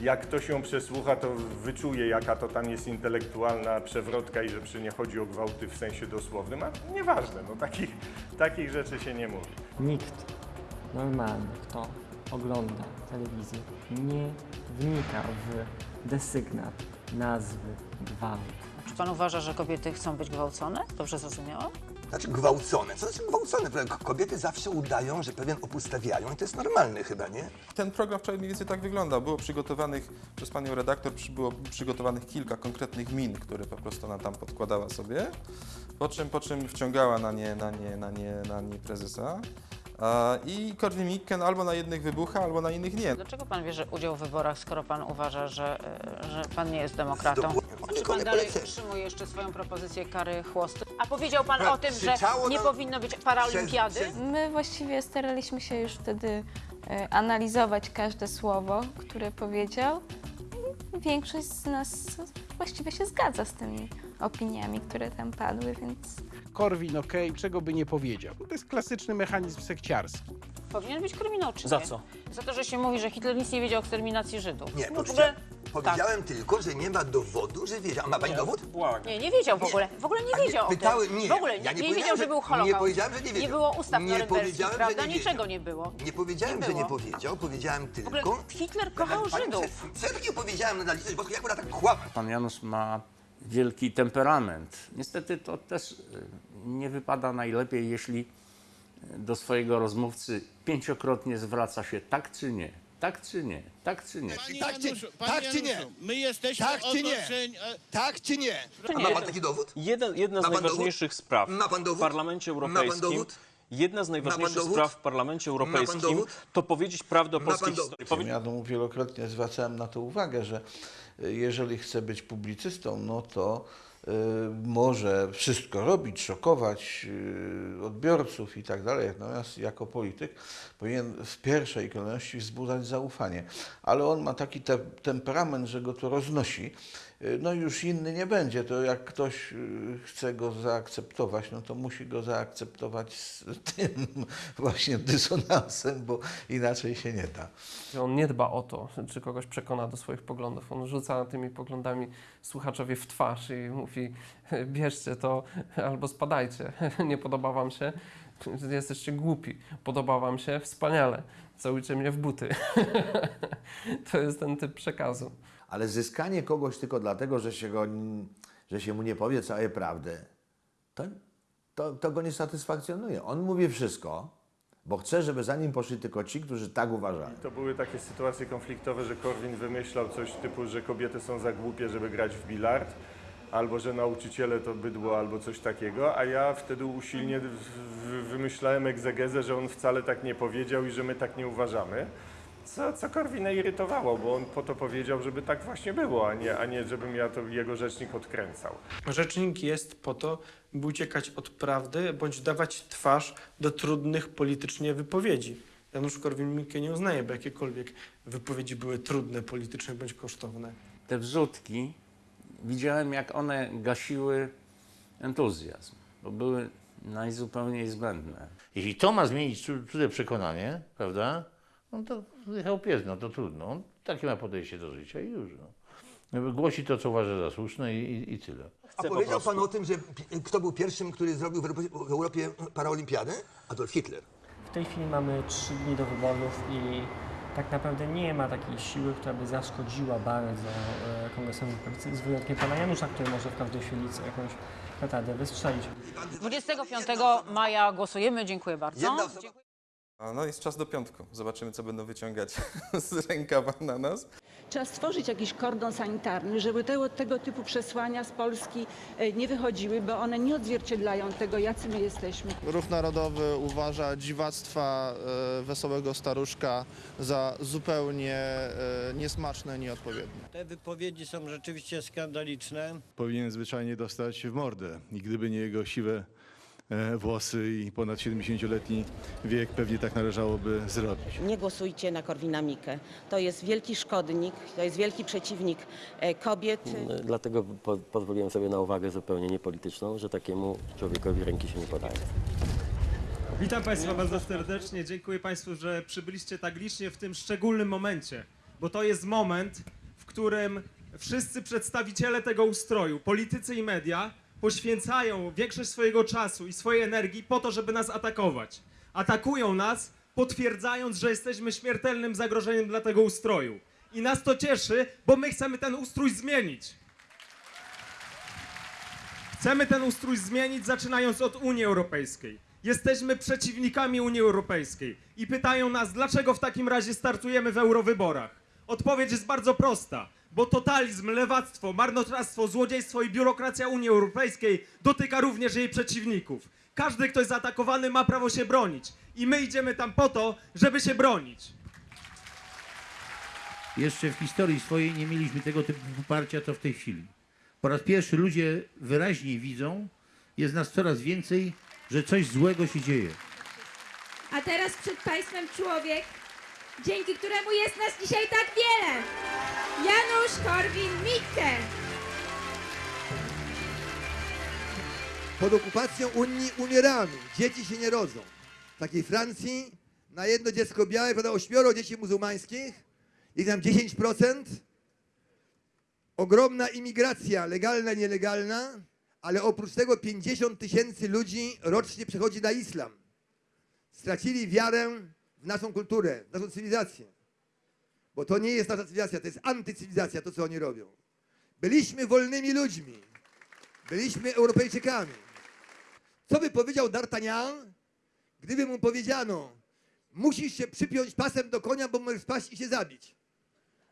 [SPEAKER 9] jak ktoś ją przesłucha, to wyczuje, jaka to tam jest intelektualna przewrotka i że przy nie chodzi o gwałty w sensie dosłownym, a nieważne, no takich, takich rzeczy się nie mówi.
[SPEAKER 26] Nikt normalny, kto ogląda telewizję, nie wnika w desygnat nazwy gwałt.
[SPEAKER 15] Czy pan uważa, że kobiety chcą być gwałcone? Dobrze zrozumiałam?
[SPEAKER 7] Znaczy gwałcone. Co znaczy gwałcone? Kobiety zawsze udają, że pewien opór stawiają i to jest normalne chyba, nie?
[SPEAKER 24] Ten program wczoraj mniej więcej tak wygląda. Było przygotowanych przez panią redaktor, było przygotowanych kilka konkretnych min, które po prostu ona tam podkładała sobie, po czym, po czym wciągała na nie, na nie, na nie, na nie prezesa. I Korwin Mikke no, albo na jednych wybucha, albo na innych nie.
[SPEAKER 15] Dlaczego pan bierze udział w wyborach, skoro pan uważa, że, e, że pan nie jest demokratą? Czy pan dalej utrzymuje jeszcze swoją propozycję kary chłosty? A powiedział pan o tym, że nie powinno być paraolimpiady?
[SPEAKER 32] My właściwie staraliśmy się już wtedy e, analizować każde słowo, które powiedział. I Większość z nas właściwie się zgadza z tymi opiniami, które tam padły, więc
[SPEAKER 8] Korwin, okej, czego by nie powiedział. To jest klasyczny mechanizm sekciarski.
[SPEAKER 15] Powinien być kryminał, czy
[SPEAKER 8] Za
[SPEAKER 15] nie?
[SPEAKER 8] co?
[SPEAKER 15] Za to, że się mówi, że Hitler nic nie wiedział o eksterminacji Żydów.
[SPEAKER 7] Nie,
[SPEAKER 15] No w ogóle...
[SPEAKER 7] powiedziałem tylko, że nie ma dowodu, że wiedział. A ma pani dowód?
[SPEAKER 15] Nie, nie wiedział w ogóle. W ogóle nie
[SPEAKER 7] nie,
[SPEAKER 15] wiedział tym.
[SPEAKER 7] nie,
[SPEAKER 15] w ogóle
[SPEAKER 7] ja nie
[SPEAKER 15] nie, wiedział,
[SPEAKER 7] że-
[SPEAKER 15] że był
[SPEAKER 7] nie
[SPEAKER 15] Holokaust.
[SPEAKER 7] powiedziałem, że nie wiedział.
[SPEAKER 15] Nie było ustaw
[SPEAKER 7] Nie
[SPEAKER 15] norymberskich,
[SPEAKER 7] powiedziałem, że
[SPEAKER 15] prawda?
[SPEAKER 7] nie
[SPEAKER 15] Niczego nie było.
[SPEAKER 7] Nie powiedziałem,
[SPEAKER 15] Nie
[SPEAKER 7] że nie powiedział, powiedziałem
[SPEAKER 15] W ogóle
[SPEAKER 7] tylko...
[SPEAKER 15] Hitler kochał Żydów.
[SPEAKER 7] Co ja takiego powiedziałem na litość boską? Jak można tak kłamać?
[SPEAKER 27] Pan Janusz ma wielki temperament. Niestety to też y, nie wypada najlepiej, jeśli y, do swojego rozmówcy pięciokrotnie zwraca się tak czy nie, tak czy nie, tak czy nie.
[SPEAKER 7] Tak czy, tak czy nie?
[SPEAKER 74] My jesteśmy
[SPEAKER 7] Tak czy nie?
[SPEAKER 74] otoczeni... e,
[SPEAKER 7] Tak czy nie? A ma pan taki dowód?
[SPEAKER 75] Jeden, jedna z
[SPEAKER 7] Ma pan
[SPEAKER 75] najważniejszych spraw
[SPEAKER 7] Ma pan
[SPEAKER 75] w
[SPEAKER 7] dowód?
[SPEAKER 75] Parlamencie
[SPEAKER 7] Ma pan
[SPEAKER 75] Europejskim.
[SPEAKER 7] dowód?
[SPEAKER 75] Jedna z najważniejszych
[SPEAKER 7] dowód?
[SPEAKER 75] spraw w Parlamencie Europejskim
[SPEAKER 7] dowód?
[SPEAKER 75] to powiedzieć prawdę o polskiej
[SPEAKER 7] dowód?
[SPEAKER 75] historii. Powie-
[SPEAKER 12] Ja mu wielokrotnie zwracałem na to uwagę, że jeżeli chce być publicystą, no to y, może wszystko robić, szokować y, odbiorców i tak dalej. Natomiast jako polityk powinien w pierwszej kolejności wzbudzać zaufanie. Ale on ma taki te, temperament, że go to roznosi. Y, No już inny nie będzie. To jak ktoś y, chce go zaakceptować, no to musi go zaakceptować z <laughs> tym właśnie dysonansem, bo inaczej się nie da.
[SPEAKER 14] On nie dba o to, czy kogoś przekona do swoich poglądów. On rzuca tymi poglądami słuchaczowi w twarz i mówi: bierzcie to albo spadajcie. <laughs> Nie podoba wam się, jesteście głupi. Podoba wam się, wspaniale. Całujcie mnie w buty. <laughs> To jest ten typ przekazu.
[SPEAKER 10] Ale zyskanie kogoś tylko dlatego, że się, go, że się mu nie powie całej prawdy, to, to, to go nie satysfakcjonuje. On mówi wszystko, bo chce, żeby za nim poszli tylko ci, którzy tak uważają.
[SPEAKER 9] To były takie sytuacje konfliktowe, że Korwin wymyślał coś typu, że kobiety są za głupie, żeby grać w bilard, albo że nauczyciele to bydło, albo coś takiego, a ja wtedy usilnie wymyślałem egzegezę, że on wcale tak nie powiedział i że my tak nie uważamy. Co, co Korwina irytowało, bo on po to powiedział, żeby tak właśnie było, a nie, a nie żebym ja to jego rzecznik odkręcał.
[SPEAKER 13] Rzecznik jest po to, by uciekać od prawdy bądź dawać twarz do trudnych politycznie wypowiedzi. Janusz Korwin-Mikke nie uznaje, by jakiekolwiek wypowiedzi były trudne politycznie bądź kosztowne.
[SPEAKER 27] Te wrzutki, widziałem jak one gasiły entuzjazm, bo były najzupełniej zbędne.
[SPEAKER 76] Jeśli to ma zmienić cu- cudze przekonanie, prawda, no to jechał pies, no to trudno. On takie ma podejście do życia i już. No. Głosi to, co uważa za słuszne i, i, i tyle.
[SPEAKER 7] A powiedział pan o tym, że pi- kto był pierwszym, który zrobił w Europie, w Europie paraolimpiadę? Adolf Hitler.
[SPEAKER 26] W tej chwili mamy trzy dni do wyborów i tak naprawdę nie ma takiej siły, która by zaszkodziła bardzo e, Kongresowi Policji, z wyjątkiem pana Janusza, który może w każdej chwili co- jakąś petardę wystrzelić.
[SPEAKER 15] 25 maja głosujemy. Dziękuję bardzo. Dziękuję.
[SPEAKER 24] A No jest czas do piątku. Zobaczymy, co będą wyciągać <laughs> z rękawa na nas.
[SPEAKER 77] Trzeba stworzyć jakiś kordon sanitarny, żeby tego, tego typu przesłania z Polski e, nie wychodziły, bo one nie odzwierciedlają tego, jacy my jesteśmy.
[SPEAKER 78] Ruch Narodowy uważa dziwactwa e, Wesołego Staruszka za zupełnie e, niesmaczne, nieodpowiednie.
[SPEAKER 79] Te wypowiedzi są rzeczywiście skandaliczne.
[SPEAKER 80] powinien zwyczajnie dostać w mordę. I gdyby nie jego siwe włosy i ponad 70-letni wiek, pewnie tak należałoby zrobić.
[SPEAKER 69] Nie głosujcie na Korwina Mikke. To jest wielki szkodnik, to jest wielki przeciwnik e, kobiet.
[SPEAKER 81] Dlatego po, pozwoliłem sobie na uwagę zupełnie niepolityczną, że takiemu człowiekowi ręki się nie podaje.
[SPEAKER 82] Witam Państwa bardzo serdecznie. Dziękuję Państwu, że przybyliście tak licznie w tym szczególnym momencie, bo to jest moment, w którym wszyscy przedstawiciele tego ustroju, politycy i media, poświęcają większość swojego czasu i swojej energii po to, żeby nas atakować. Atakują nas
[SPEAKER 83] potwierdzając, że jesteśmy śmiertelnym zagrożeniem dla tego ustroju. I nas to cieszy, bo my chcemy ten ustrój zmienić. Chcemy ten ustrój zmienić, zaczynając od Unii Europejskiej. Jesteśmy przeciwnikami Unii Europejskiej i pytają nas, dlaczego w takim razie startujemy w eurowyborach. Odpowiedź jest bardzo prosta, bo totalizm, lewactwo, marnotrawstwo, złodziejstwo i biurokracja Unii Europejskiej dotyka również jej przeciwników. Każdy, kto jest zaatakowany, ma prawo się bronić i my idziemy tam po to, żeby się bronić.
[SPEAKER 76] Jeszcze w historii swojej nie mieliśmy tego typu poparcia, co w tej chwili. Po raz pierwszy ludzie wyraźniej widzą, jest nas coraz więcej, że coś złego się dzieje.
[SPEAKER 84] A teraz przed Państwem człowiek, dzięki któremu jest nas dzisiaj tak wiele. Janusz Korwin-Mikke.
[SPEAKER 7] Pod okupacją Unii umieramy, dzieci się nie rodzą. W takiej Francji na jedno dziecko białe pada ośmioro dzieci muzułmańskich, ich tam 10%. Ogromna imigracja, legalna, nielegalna, ale oprócz tego 50 tysięcy ludzi rocznie przechodzi na islam. Stracili wiarę w naszą kulturę, w naszą cywilizację. Bo to nie jest nasza cywilizacja, to jest antycywilizacja, to co oni robią. Byliśmy wolnymi ludźmi. Byliśmy Europejczykami. Co by powiedział D'Artagnan, gdyby mu powiedziano, musisz się przypiąć pasem do konia, bo możesz spaść i się zabić?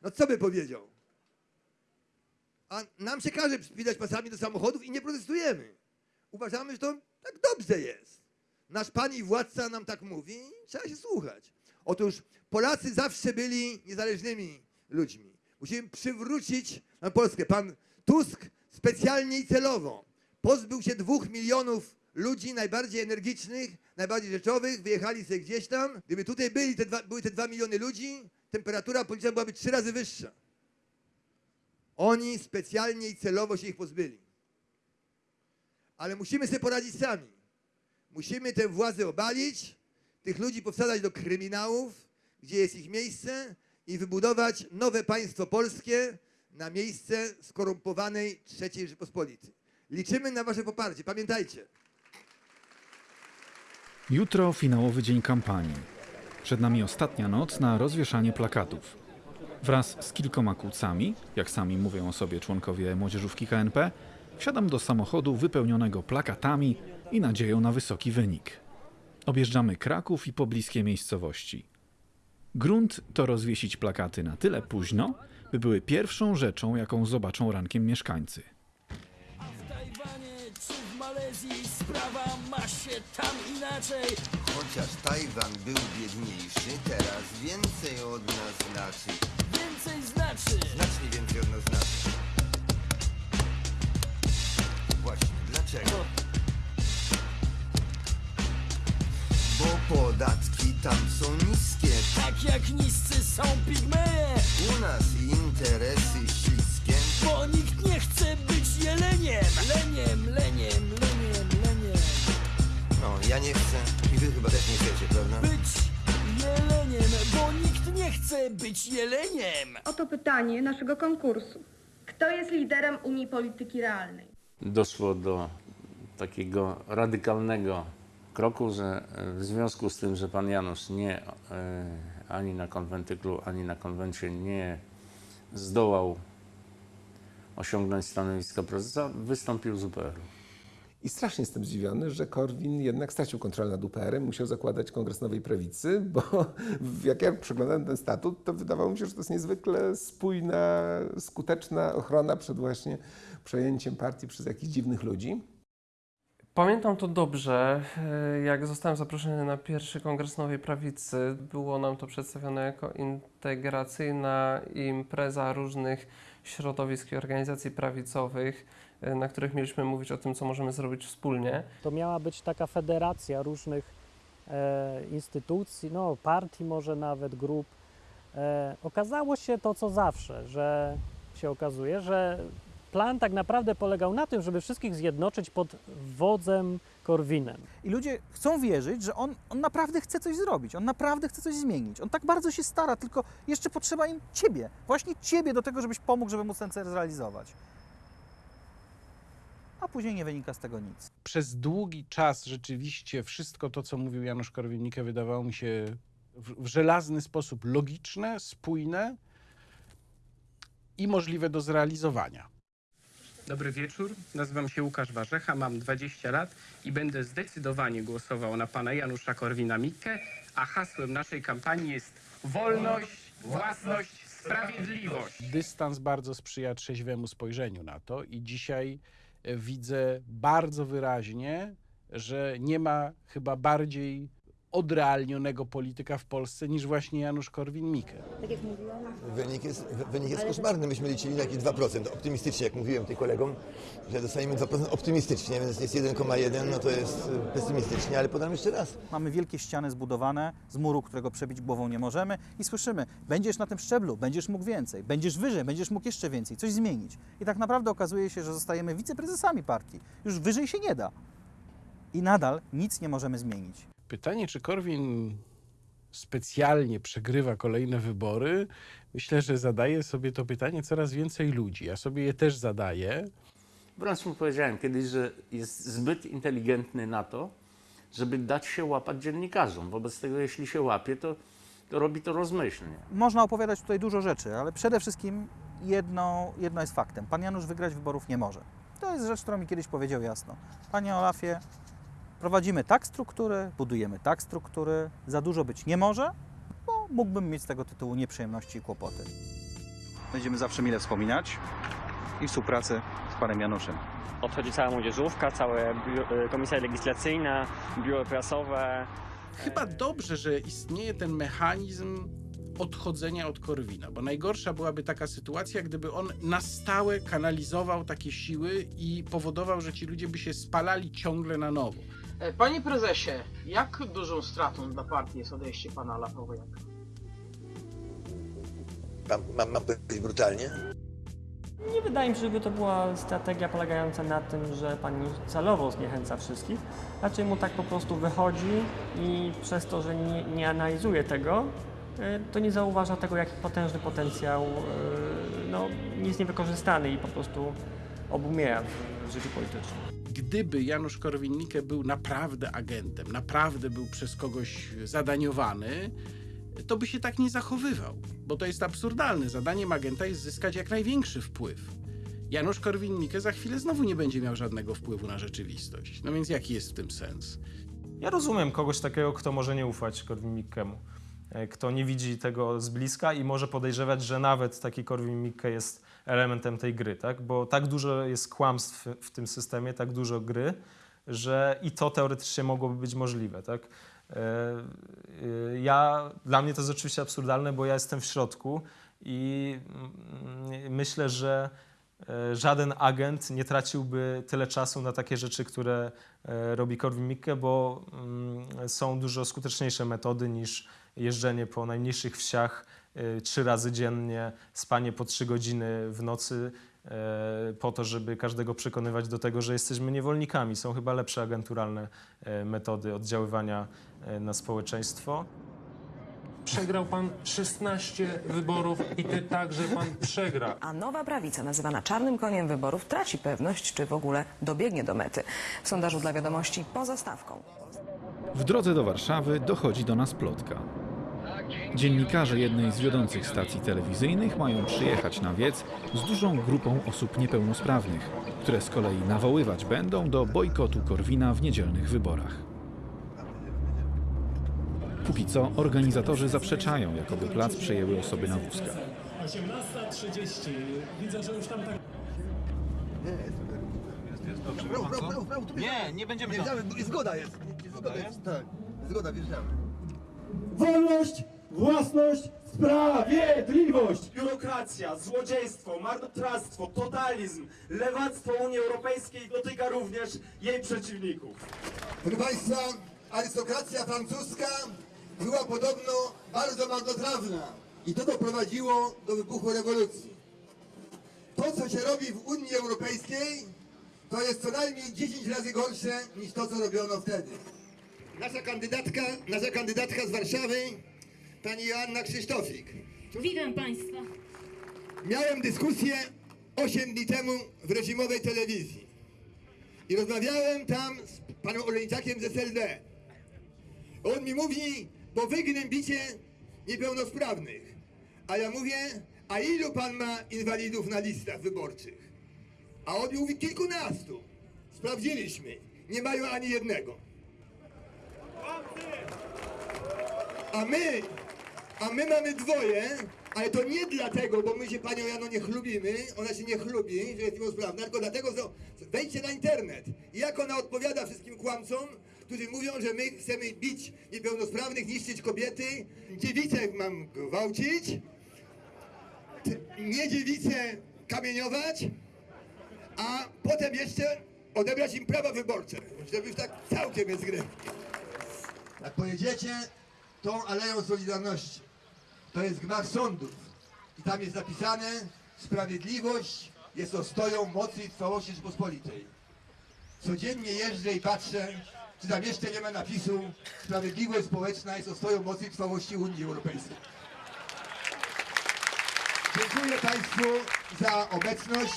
[SPEAKER 7] No co by powiedział? A nam się każe przypinać pasami do samochodów i nie protestujemy. Uważamy, że to tak dobrze jest. Nasz pan i władca nam tak mówi trzeba się słuchać. Otóż Polacy zawsze byli niezależnymi ludźmi. Musimy przywrócić na Polskę. Pan Tusk specjalnie i celowo pozbył się dwóch milionów ludzi najbardziej energicznych, najbardziej rzeczowych, wyjechali sobie gdzieś tam. Gdyby tutaj byli te dwa, były te dwa miliony ludzi, temperatura polityczna byłaby trzy razy wyższa. Oni specjalnie i celowo się ich pozbyli. Ale musimy sobie poradzić sami. Musimy tę władzę obalić, tych ludzi powsadzać do kryminałów, gdzie jest ich miejsce i wybudować nowe państwo polskie na miejsce skorumpowanej III Rzepospolitej. Liczymy na wasze poparcie. Pamiętajcie,
[SPEAKER 5] Jutro finałowy dzień kampanii. Przed nami ostatnia noc na rozwieszanie plakatów. Wraz z kilkoma kłócami, jak sami mówią o sobie członkowie młodzieżówki KNP, wsiadam do samochodu wypełnionego plakatami i nadzieją na wysoki wynik. Objeżdżamy Kraków i pobliskie miejscowości. Grunt to rozwiesić plakaty na tyle późno, by były pierwszą rzeczą, jaką zobaczą rankiem mieszkańcy.
[SPEAKER 46] czy w Malezji sprawa ma się tam inaczej.
[SPEAKER 85] Chociaż Tajwan był biedniejszy, teraz więcej od nas znaczy.
[SPEAKER 46] Więcej znaczy.
[SPEAKER 85] Znacznie więcej od nas znaczy. Właśnie, dlaczego? Podatki tam są niskie.
[SPEAKER 46] Tak jak niscy są pigmeje.
[SPEAKER 85] U nas interesy śliskie.
[SPEAKER 46] Bo nikt nie chce być jeleniem. Leniem, leniem, leniem, leniem.
[SPEAKER 85] No, ja nie chcę i wy chyba też nie chcecie, prawda?
[SPEAKER 46] Być jeleniem, bo nikt nie chce być jeleniem.
[SPEAKER 3] Oto pytanie naszego konkursu. Kto jest liderem Unii Polityki Realnej?
[SPEAKER 27] doszło do takiego radykalnego kroku, że w związku z tym, że pan Janusz nie e, ani na konwentyklu, ani na konwencie nie zdołał osiągnąć stanowiska prezesa, wystąpił z UPR-u.
[SPEAKER 25] I strasznie jestem zdziwiony, że Korwin jednak stracił kontrolę nad UPR-em, musiał zakładać Kongres Nowej Prawicy, bo <laughs> jak ja przeglądałem ten statut, to wydawało mi się, że to jest niezwykle spójna, skuteczna ochrona przed właśnie przejęciem partii przez jakichś dziwnych ludzi.
[SPEAKER 14] Pamiętam to dobrze, e, jak zostałem zaproszony na pierwszy kongres Nowej Prawicy. Było nam to przedstawione jako integracyjna impreza różnych środowisk i organizacji prawicowych, e, na których mieliśmy mówić o tym, co możemy zrobić wspólnie.
[SPEAKER 11] To miała być taka federacja różnych e, instytucji, no, partii, może nawet grup. E, okazało się to, co zawsze, że się okazuje, że plan tak naprawdę polegał na tym, żeby wszystkich zjednoczyć pod wodzem Korwinem.
[SPEAKER 69] I ludzie chcą wierzyć, że on, on naprawdę chce coś zrobić, on naprawdę chce coś zmienić. On tak bardzo się stara, tylko jeszcze potrzeba im ciebie, właśnie ciebie do tego, żebyś pomógł, żeby móc ten cel zrealizować. A później nie wynika z tego nic.
[SPEAKER 8] Przez długi czas rzeczywiście wszystko to, co mówił Janusz Korwin-Mikke wydawało mi się w, w żelazny sposób logiczne, spójne i możliwe do zrealizowania.
[SPEAKER 46] Dobry wieczór, nazywam się Łukasz Warzecha, mam 20 lat i będę zdecydowanie głosował na pana Janusza Korwina-Mikke, a hasłem naszej kampanii jest wolność, własność, sprawiedliwość.
[SPEAKER 8] Dystans bardzo sprzyja trzeźwemu spojrzeniu na to i dzisiaj e, widzę bardzo wyraźnie, że nie ma chyba bardziej odrealnionego polityka w Polsce niż właśnie Janusz Korwin-Mikke.
[SPEAKER 86] Tak jak mówiłam.
[SPEAKER 7] Wynik jest, wynik jest koszmarny. Myśmy liczyli na jakieś 2%. Optymistycznie, jak mówiłem tym kolegom, że dostaniemy 2% optymistycznie, więc jest 1,1, no to jest y, pesymistycznie, ale podam jeszcze raz.
[SPEAKER 69] Mamy wielkie ściany zbudowane z muru, którego przebić głową nie możemy i słyszymy, będziesz na tym szczeblu, będziesz mógł więcej, będziesz wyżej, będziesz mógł jeszcze więcej, coś zmienić. I tak naprawdę okazuje się, że zostajemy wiceprezesami partii. Już wyżej się nie da. I nadal nic nie możemy zmienić.
[SPEAKER 8] Pytanie, czy Korwin specjalnie przegrywa kolejne wybory, myślę, że zadaje sobie to pytanie coraz więcej ludzi. Ja sobie je też zadaję.
[SPEAKER 27] Wręcz mu powiedziałem kiedyś, że jest zbyt inteligentny na to, żeby dać się łapać dziennikarzom. Wobec tego, jeśli się łapie, to, to robi to rozmyślnie.
[SPEAKER 69] Można opowiadać tutaj dużo rzeczy, ale przede wszystkim jedno, jedno jest faktem. Pan Janusz wygrać wyborów nie może. To jest rzecz, którą mi kiedyś powiedział jasno. Panie Olafie, prowadzimy tak struktury, budujemy tak struktury, za dużo być nie może, bo mógłbym mieć z tego tytułu nieprzyjemności i kłopoty. Będziemy zawsze mile wspominać i współpracy z panem Januszem.
[SPEAKER 26] Odchodzi cała młodzieżówka, całe biuro, komisja legislacyjna, biuro prasowe.
[SPEAKER 8] Chyba dobrze, że istnieje ten mechanizm odchodzenia od Korwina, bo najgorsza byłaby taka sytuacja, gdyby on na stałe kanalizował takie siły i powodował, że ci ludzie by się spalali ciągle na nowo.
[SPEAKER 30] E, Panie prezesie, jak dużą stratą dla partii jest odejście pana Lachowojaka?
[SPEAKER 7] Mam, mam, mam powiedzieć brutalnie?
[SPEAKER 26] Nie wydaje mi się, żeby to była strategia polegająca na tym, że pani celowo zniechęca wszystkich. Raczej mu tak po prostu wychodzi i przez to, że nie, nie analizuje tego, e, to nie zauważa tego, jaki potężny potencjał e, no, jest niewykorzystany i po prostu obumiera w życiu politycznym.
[SPEAKER 8] Gdyby Janusz Korwin-Mikke był naprawdę agentem, naprawdę był przez kogoś zadaniowany, to by się tak nie zachowywał, bo to jest absurdalne. Zadaniem agenta jest zyskać jak największy wpływ. Janusz Korwin-Mikke za chwilę znowu nie będzie miał żadnego wpływu na rzeczywistość. No więc jaki jest w tym sens?
[SPEAKER 6] Ja rozumiem kogoś takiego, kto może nie ufać Korwin-Mikkemu, e, kto nie widzi tego z bliska i może podejrzewać, że nawet taki Korwin-Mikke jest elementem tej gry, tak? Bo tak dużo jest kłamstw w tym systemie, tak dużo gry, że i to teoretycznie mogłoby być możliwe, tak? E, e, Ja, dla mnie to jest oczywiście absurdalne, bo ja jestem w środku i mm, myślę, że e, żaden agent nie traciłby tyle czasu na takie rzeczy, które robi Korwin-Mikke, bo mm, są dużo skuteczniejsze metody niż jeżdżenie po najmniejszych wsiach trzy razy dziennie, spanie po trzy godziny w nocy e, po to, żeby każdego przekonywać do tego, że jesteśmy niewolnikami. Są chyba lepsze agenturalne e, metody oddziaływania na społeczeństwo.
[SPEAKER 1] Przegrał pan 16 wyborów i ty także pan przegra.
[SPEAKER 87] A nowa prawica, nazywana czarnym koniem wyborów, traci pewność, czy w ogóle dobiegnie do mety. W sondażu dla wiadomości poza stawką.
[SPEAKER 5] W drodze do Warszawy dochodzi do nas plotka. Dziennikarze jednej z wiodących stacji telewizyjnych mają przyjechać na wiec z dużą grupą osób niepełnosprawnych, które z kolei nawoływać będą do bojkotu Korwina w niedzielnych wyborach. Póki co organizatorzy zaprzeczają, jakoby plac przejęły osoby na wózkach.
[SPEAKER 1] 18.30. Widzę, że już tam tak...
[SPEAKER 7] Prawo, prawo, prawo, prawo, tu
[SPEAKER 1] Nie, nie będziemy
[SPEAKER 7] wjeżdżamy, zgoda jest. Zgoda jest, tak. Zgoda, wjeżdżamy.
[SPEAKER 88] Wolność, własność, sprawiedliwość! Biurokracja, złodziejstwo, marnotrawstwo, totalizm, lewactwo Unii Europejskiej dotyka również jej przeciwników.
[SPEAKER 7] Proszę Państwa, arystokracja francuska była podobno bardzo marnotrawna i to doprowadziło do wybuchu rewolucji. To, co się robi w Unii Europejskiej, to jest co najmniej 10 razy gorsze niż to, co robiono wtedy. Nasza kandydatka, nasza kandydatka z Warszawy, pani Joanna Krzysztofik.
[SPEAKER 67] Witam Państwa.
[SPEAKER 7] Miałem dyskusję 8 dni temu w reżimowej telewizji i rozmawiałem tam z panem Oleniczakiem z SLD. On mi mówi, bo wy gnębicie niepełnosprawnych. A ja mówię, a ilu pan ma inwalidów na listach wyborczych? A on mówi kilkunastu. Sprawdziliśmy. Nie mają ani jednego. A my, a my mamy dwoje, ale to nie dlatego, bo my się panią Jano nie chlubimy, ona się nie chlubi, że jest niepełnosprawna, tylko dlatego, że wejdźcie na internet. I jak ona odpowiada wszystkim kłamcom, którzy mówią, że my chcemy bić niepełnosprawnych, niszczyć kobiety, dziewice mam gwałcić, nie dziewice kamieniować, a potem jeszcze odebrać im prawa wyborcze, żeby już tak całkiem jest gry. Jak pojedziecie tą Aleją Solidarności, to jest gmach sądów i tam jest napisane sprawiedliwość jest ostoją mocy i trwałości Rzeczypospolitej. Codziennie jeżdżę i patrzę, czy tam jeszcze nie ma napisu sprawiedliwość społeczna jest ostoją mocy i trwałości Unii Europejskiej. Dziękuję Państwu za obecność.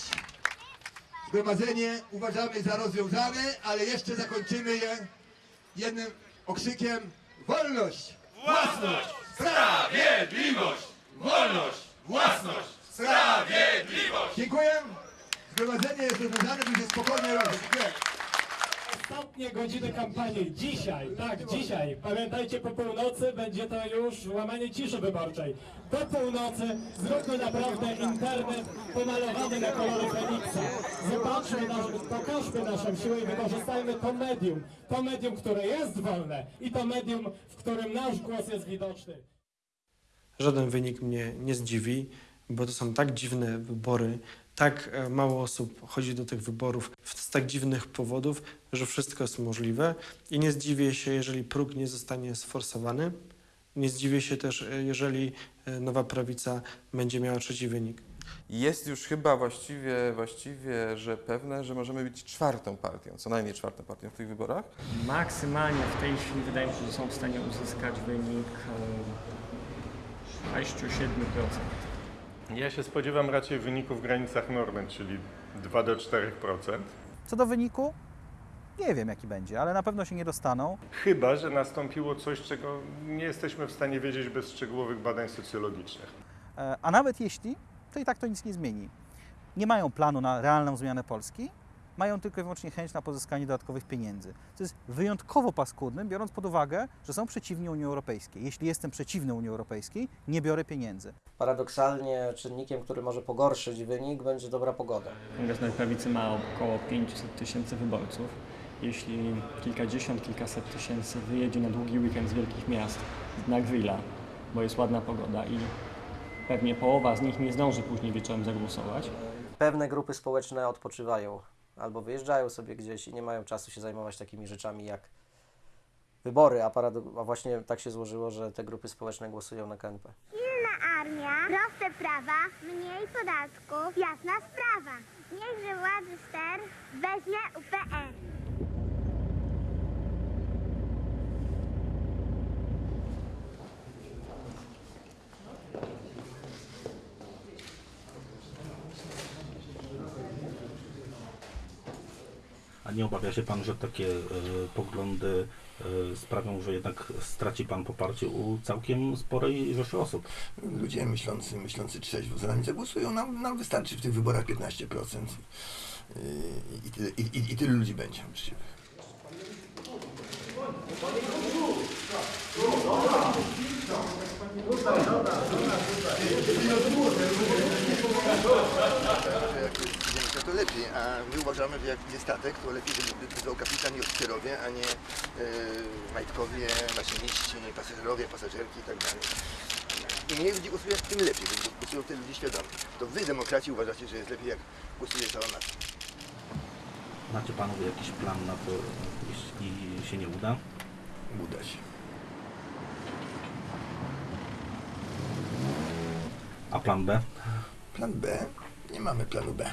[SPEAKER 7] Zgromadzenie uważamy za rozwiązane, ale jeszcze zakończymy je jednym okrzykiem Wolność! Własność! Sprawiedliwość! Wolność! Własność! Sprawiedliwość! Dziękuję. Zgromadzenie jest rozwiązane, by się spokojnie.
[SPEAKER 89] Ostatnie godziny kampanii. Dzisiaj, tak, dzisiaj. Pamiętajcie, po północy będzie to już łamanie ciszy wyborczej. Do północy zróbmy naprawdę internet pomalowany na kolory Feniksa. Zobaczmy, nasz, pokażmy naszą siłę i wykorzystajmy to medium. To medium, które jest wolne i to medium, w którym nasz głos jest widoczny.
[SPEAKER 13] Żaden wynik mnie nie zdziwi, bo to są tak dziwne wybory, tak e, mało osób chodzi do tych wyborów z tak dziwnych powodów, że wszystko jest możliwe i nie zdziwię się, jeżeli próg nie zostanie sforsowany. Nie zdziwię się też, e, jeżeli e, nowa prawica będzie miała trzeci wynik.
[SPEAKER 24] Jest już chyba właściwie, właściwie, że pewne, że możemy być czwartą partią, co najmniej czwartą partią w tych wyborach.
[SPEAKER 26] Maksymalnie w tej chwili wydaje mi się, że są w stanie uzyskać wynik e, 6-7%.
[SPEAKER 9] Ja się spodziewam raczej wyniku w granicach normy, czyli 2 do 4%.
[SPEAKER 69] Co do wyniku, nie wiem jaki będzie, ale na pewno się nie dostaną.
[SPEAKER 9] Chyba, że nastąpiło coś, czego nie jesteśmy w stanie wiedzieć bez szczegółowych badań socjologicznych.
[SPEAKER 69] E, A nawet jeśli, to i tak to nic nie zmieni. Nie mają planu na realną zmianę Polski, mają tylko i wyłącznie chęć na pozyskanie dodatkowych pieniędzy. To jest wyjątkowo paskudne, biorąc pod uwagę, że są przeciwni Unii Europejskiej. Jeśli jestem przeciwny Unii Europejskiej, nie biorę pieniędzy.
[SPEAKER 34] Paradoksalnie czynnikiem, który może pogorszyć wynik, będzie dobra pogoda.
[SPEAKER 26] Kongres Nowej Prawicy ma około 500 tysięcy wyborców. Jeśli kilkadziesiąt, kilkaset tysięcy wyjedzie na długi weekend z wielkich miast na grilla, bo jest ładna pogoda i pewnie połowa z nich nie zdąży później wieczorem zagłosować,
[SPEAKER 34] Pewne grupy społeczne odpoczywają albo wyjeżdżają sobie gdzieś i nie mają czasu się zajmować takimi rzeczami jak wybory, a, a właśnie tak się złożyło, że te grupy społeczne głosują na KNP.
[SPEAKER 90] Silna armia, proste prawa, mniej podatków, jasna sprawa. Niechże władzy ster weźmie UPR.
[SPEAKER 91] A nie obawia się Pan, że takie e, poglądy e, sprawią, że jednak straci Pan poparcie u całkiem sporej rzeszy osób?
[SPEAKER 7] Ludzie myślący, myślący trzeźwo za nami zagłosują. Nam, nam wystarczy w tych wyborach 15%. Yy, I, tyle, i, i, I tylu ludzi będzie uczciwych. Zdjęcia, to lepiej, a my uważamy, że jak idzie statek, to lepiej, żeby decydował kapitan i oficerowie, a nie yy, majtkowie, maszyniści, pasażerowie, pasażerki i tak dalej. Im mniej ludzi głosuje, tym lepiej, bo głosują te ludzie świadomie. To wy, demokraci, uważacie, że jest lepiej, jak głosuje cała nacja.
[SPEAKER 91] Macie Panowie jakiś plan na to, jeśli się nie uda?
[SPEAKER 7] Uda się.
[SPEAKER 91] A plan B?
[SPEAKER 7] Plan B? Nie mamy planu B.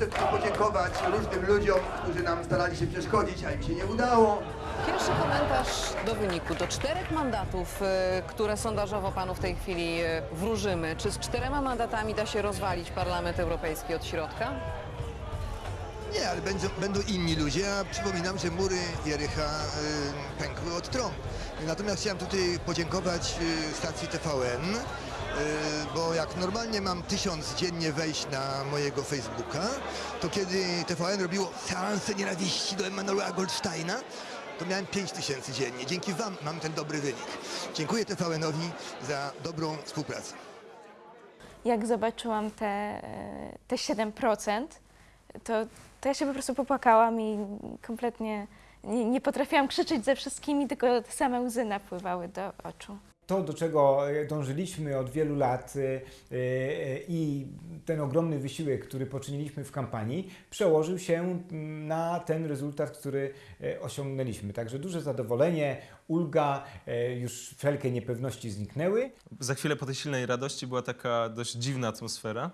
[SPEAKER 7] Chcę tylko podziękować różnym ludziom, którzy nam starali się przeszkodzić, a im się nie udało.
[SPEAKER 89] Pierwszy komentarz do wyniku. Do czterech mandatów, y, które sondażowo panu w tej chwili y, wróżymy, czy z czterema mandatami da się rozwalić Parlament Europejski od środka?
[SPEAKER 7] Nie, ale będą, będą inni ludzie, a przypominam, że mury Jericha y, pękły od trąb. Natomiast chciałem tutaj podziękować y, stacji TVN, bo jak normalnie mam tysiąc dziennie wejść na mojego Facebooka, to kiedy TVN robiło seanse nienawiści do Emanuela Goldsteina, to miałem 5 tysięcy dziennie. Dzięki Wam mam ten dobry wynik. Dziękuję TVN-owi za dobrą współpracę.
[SPEAKER 32] jak zobaczyłam te, te 7%, to, to ja się po prostu popłakałam i kompletnie nie, nie potrafiłam krzyczeć ze wszystkimi, tylko same łzy napływały do oczu.
[SPEAKER 35] To, do czego dążyliśmy od wielu lat y, y, i ten ogromny wysiłek, który poczyniliśmy w kampanii, przełożył się na ten rezultat, który osiągnęliśmy. Także duże zadowolenie, ulga, już wszelkie niepewności zniknęły.
[SPEAKER 6] Za chwilę po tej silnej radości była taka dość dziwna atmosfera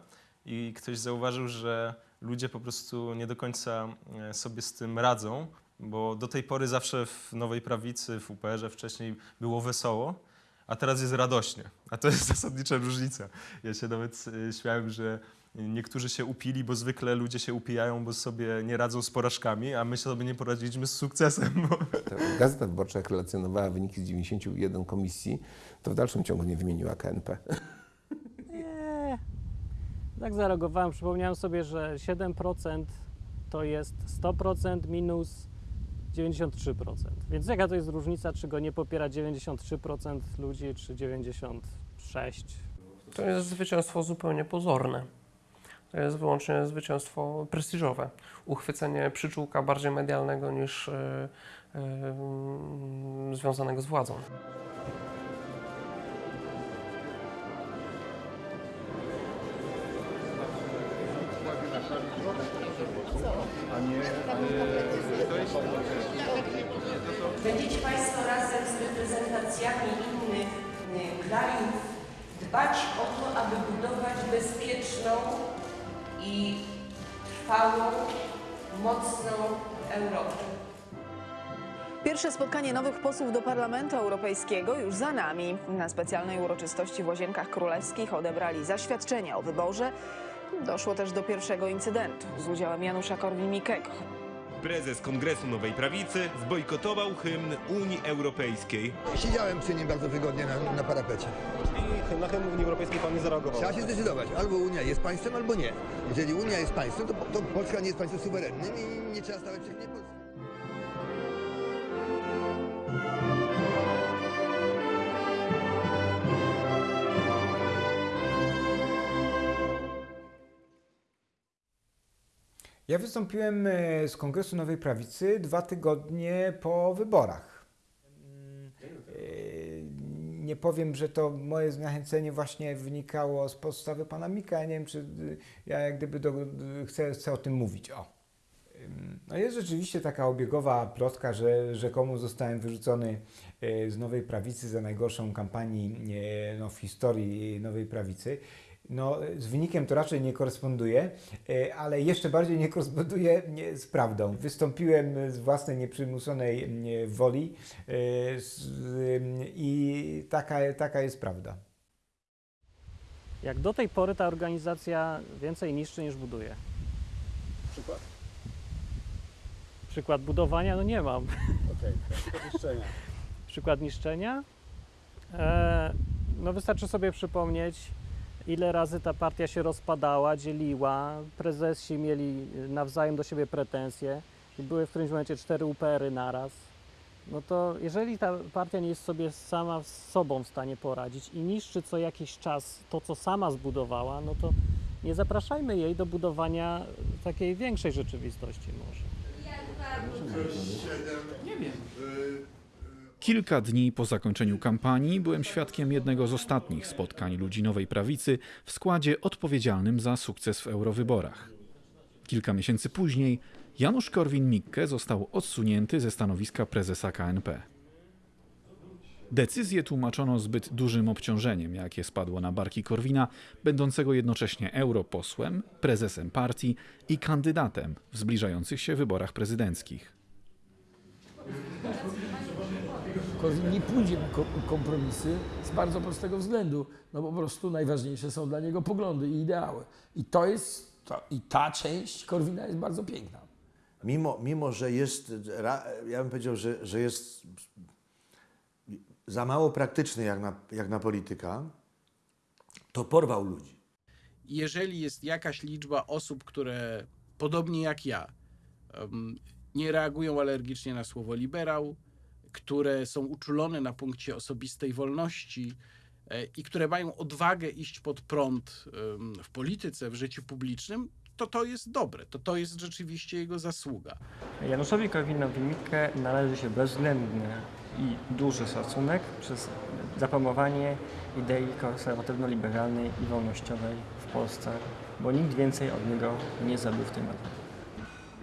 [SPEAKER 6] i ktoś zauważył, że ludzie po prostu nie do końca e, sobie z tym radzą, bo do tej pory zawsze w Nowej Prawicy, w UPR-ze wcześniej było wesoło, a teraz jest radośnie. A to jest <laughs> zasadnicza różnica. Ja się nawet e, śmiałem, że niektórzy się upili, bo zwykle ludzie się upijają, bo sobie nie radzą z porażkami, a my sobie nie poradziliśmy z sukcesem. Bo...
[SPEAKER 25] Gazeta Wyborcza, jak relacjonowała wyniki z 91 komisji, to w dalszym ciągu nie wymieniła KNP. <laughs>
[SPEAKER 11] Nie. Tak zareagowałem, przypomniałem sobie, że 7% to jest 100% minus 93%. Więc jaka to jest różnica, czy go nie popiera 93% ludzi, czy 96%?
[SPEAKER 14] To jest zwycięstwo zupełnie pozorne. To jest wyłącznie zwycięstwo prestiżowe. Uchwycenie przyczółka bardziej medialnego niż e, e, związanego z władzą.
[SPEAKER 92] Będziecie Państwo razem z reprezentacjami innych y, krajów dbać o to, aby budować bezpieczną i trwałą, mocną Europę.
[SPEAKER 89] Pierwsze spotkanie nowych posłów do Parlamentu Europejskiego już za nami. Na specjalnej uroczystości w Łazienkach Królewskich odebrali zaświadczenia o wyborze. Doszło też do pierwszego incydentu z udziałem Janusza Korwin-Mikkego.
[SPEAKER 93] Prezes Kongresu Nowej Prawicy zbojkotował hymn Unii Europejskiej.
[SPEAKER 7] Siedziałem przy nim bardzo wygodnie na, na parapecie.
[SPEAKER 94] I na hymn Unii Europejskiej pan nie zareagował.
[SPEAKER 7] Trzeba się zdecydować. Albo Unia jest państwem, albo nie. Jeżeli Unia jest państwem, to, to Polska nie jest państwem suwerennym i nie trzeba stawać przeciwnie Polsce.
[SPEAKER 35] Ja wystąpiłem e, z Kongresu Nowej Prawicy dwa tygodnie po wyborach. E, Nie powiem, że to moje zniechęcenie właśnie wynikało z postawy pana Mika. Nie wiem, czy y, ja jak gdyby do, chcę, chcę o tym mówić. O. No jest rzeczywiście taka obiegowa plotka, że rzekomo zostałem wyrzucony e, z Nowej Prawicy za najgorszą kampanię e, no, w historii Nowej Prawicy. No, z wynikiem to raczej nie koresponduje, e, ale jeszcze bardziej nie koresponduje z prawdą. Wystąpiłem z własnej nieprzymusonej e, woli e, i taka, taka jest prawda.
[SPEAKER 11] Jak do tej pory ta organizacja więcej niszczy niż buduje.
[SPEAKER 95] Przykład?
[SPEAKER 11] Przykład budowania? No nie mam.
[SPEAKER 95] Okej, <laughs> okay. niszczenia.
[SPEAKER 11] Przykład niszczenia? E, no wystarczy sobie przypomnieć, ile razy ta partia się rozpadała, dzieliła, prezesi mieli nawzajem do siebie pretensje i były w którymś momencie cztery UPR-y naraz. No to jeżeli ta partia nie jest sobie sama z sobą w stanie poradzić i niszczy co jakiś czas to, co sama zbudowała, no to nie zapraszajmy jej do budowania takiej większej rzeczywistości może.
[SPEAKER 96] Nie wiem.
[SPEAKER 5] Kilka dni po zakończeniu kampanii byłem świadkiem jednego z ostatnich spotkań ludzi Nowej Prawicy w składzie odpowiedzialnym za sukces w eurowyborach. Kilka miesięcy później Janusz Korwin-Mikke został odsunięty ze stanowiska prezesa KNP. Decyzję tłumaczono zbyt dużym obciążeniem, jakie spadło na barki Korwina, będącego jednocześnie europosłem, prezesem partii i kandydatem w zbliżających się wyborach prezydenckich.
[SPEAKER 46] Korwin nie pójdzie na ko- kompromisy z bardzo prostego względu. No po prostu najważniejsze są dla niego poglądy i ideały. I to jest, to, i ta część Korwina jest bardzo piękna.
[SPEAKER 10] Mimo, mimo że jest, ja bym powiedział, że, że jest za mało praktyczny jak na, jak na polityka, to porwał ludzi.
[SPEAKER 8] jeżeli jest jakaś liczba osób, które podobnie jak ja nie reagują alergicznie na słowo liberał, które są uczulone na punkcie osobistej wolności e, i które mają odwagę iść pod prąd w polityce, w życiu publicznym, to to jest dobre, to to jest rzeczywiście jego zasługa.
[SPEAKER 26] Januszowi Korwinowi-Mikke należy się bezwzględny i duży szacunek przez zapromowanie idei konserwatywno-liberalnej i wolnościowej w Polsce, bo nikt więcej od niego nie zabił w tym roku.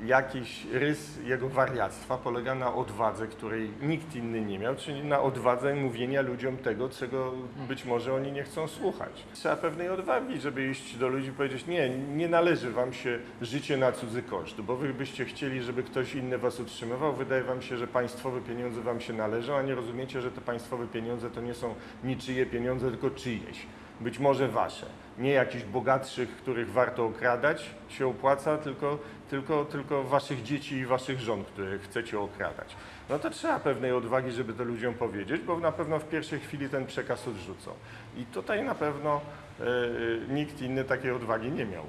[SPEAKER 9] Jakiś rys jego wariactwa polega na odwadze, której nikt inny nie miał, czyli na odwadze mówienia ludziom tego, czego być może oni nie chcą słuchać. Trzeba pewnej odwagi, żeby iść do ludzi i powiedzieć, nie, nie należy wam się życie na cudzy koszt, bo wy byście chcieli, żeby ktoś inny was utrzymywał. Wydaje wam się, że państwowe pieniądze wam się należą, a nie rozumiecie, że te państwowe pieniądze to nie są niczyje pieniądze, tylko czyjeś. Być może wasze. Nie jakichś bogatszych, których warto okradać, się opłaca, tylko, tylko, tylko waszych dzieci i waszych żon, które chcecie okradać. No to trzeba pewnej odwagi, żeby to ludziom powiedzieć, bo na pewno w pierwszej chwili ten przekaz odrzucą. I tutaj na pewno e, e, nikt inny takiej odwagi nie miał.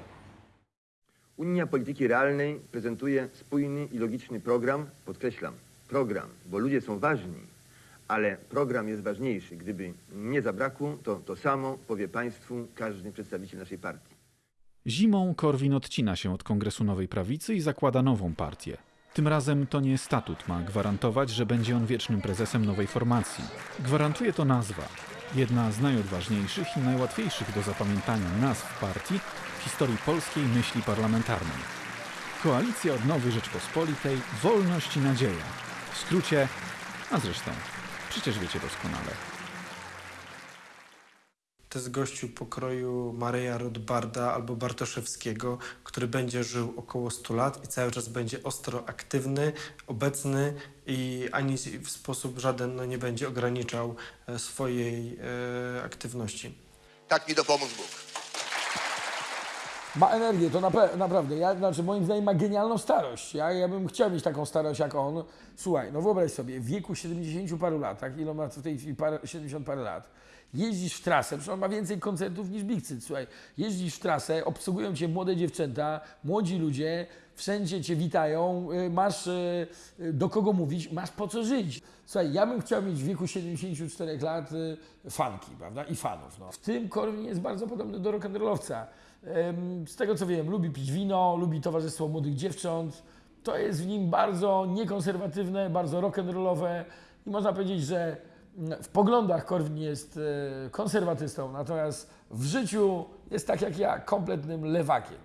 [SPEAKER 7] Unia Polityki Realnej prezentuje spójny i logiczny program, podkreślam, program, bo ludzie są ważni, ale program jest ważniejszy. Gdyby nie zabrakło, to to samo powie Państwu każdy przedstawiciel naszej partii.
[SPEAKER 5] Zimą Korwin odcina się od Kongresu Nowej Prawicy i zakłada nową partię. Tym razem to nie statut ma gwarantować, że będzie on wiecznym prezesem nowej formacji. Gwarantuje to nazwa. Jedna z najodważniejszych i najłatwiejszych do zapamiętania nazw partii w historii polskiej myśli parlamentarnej. Koalicja Odnowy Rzeczpospolitej, Wolność i Nadzieja. W skrócie, a zresztą, przecież wiecie doskonale.
[SPEAKER 13] To jest gościu pokroju Maryja Rodbarda albo Bartoszewskiego, który będzie żył około 100 lat i cały czas będzie ostro aktywny, obecny i ani w sposób żaden no, nie będzie ograniczał e, swojej e, aktywności.
[SPEAKER 97] Tak mi dopomóż Bóg.
[SPEAKER 46] Ma energię, to naprawdę. Ja, znaczy, moim zdaniem ma genialną starość. Ja, ja bym chciał mieć taką starość jak on. Słuchaj, no wyobraź sobie, w wieku 70 paru lat, ile on ma w tej chwili parę, 70 parę lat, jeździsz w trasę, przecież on ma więcej koncertów niż Big Cyt, słuchaj, jeździsz w trasę, obsługują cię młode dziewczęta, młodzi ludzie, wszędzie cię witają, y, masz y, y, do kogo mówić, masz po co żyć. Słuchaj, ja bym chciał mieć w wieku 74 lat fanki, prawda, i fanów. No. W tym Korwin jest bardzo podobny do rock'n'rollowca. Z tego co wiem, lubi pić wino, lubi towarzystwo młodych dziewcząt. To jest w nim bardzo niekonserwatywne, bardzo rock'n'rollowe i można powiedzieć, że mm, w poglądach Korwin jest e, konserwatystą, natomiast w życiu jest tak jak ja, kompletnym lewakiem.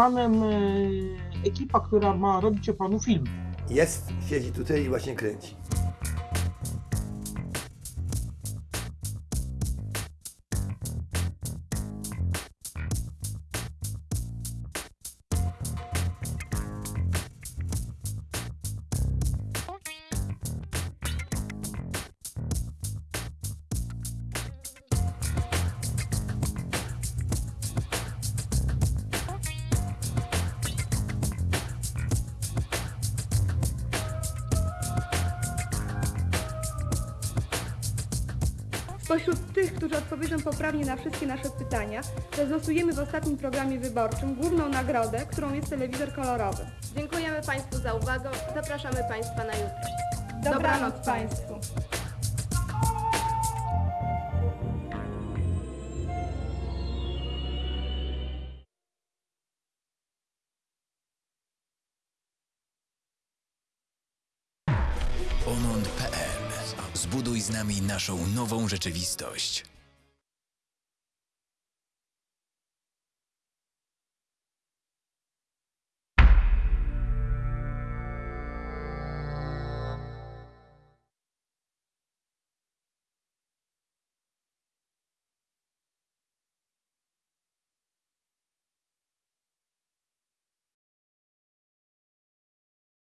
[SPEAKER 30] Panem e, ekipa, która ma robić o panu film?
[SPEAKER 97] Jest, siedzi tutaj i właśnie kręci.
[SPEAKER 3] Rozlosujemy w ostatnim programie wyborczym główną nagrodę, którą jest telewizor kolorowy.
[SPEAKER 98] Dziękujemy Państwu za uwagę. Zapraszamy Państwa na jutro.
[SPEAKER 3] Dobranoc Państwu.
[SPEAKER 99] Omond.pl Zbuduj z nami naszą nową rzeczywistość.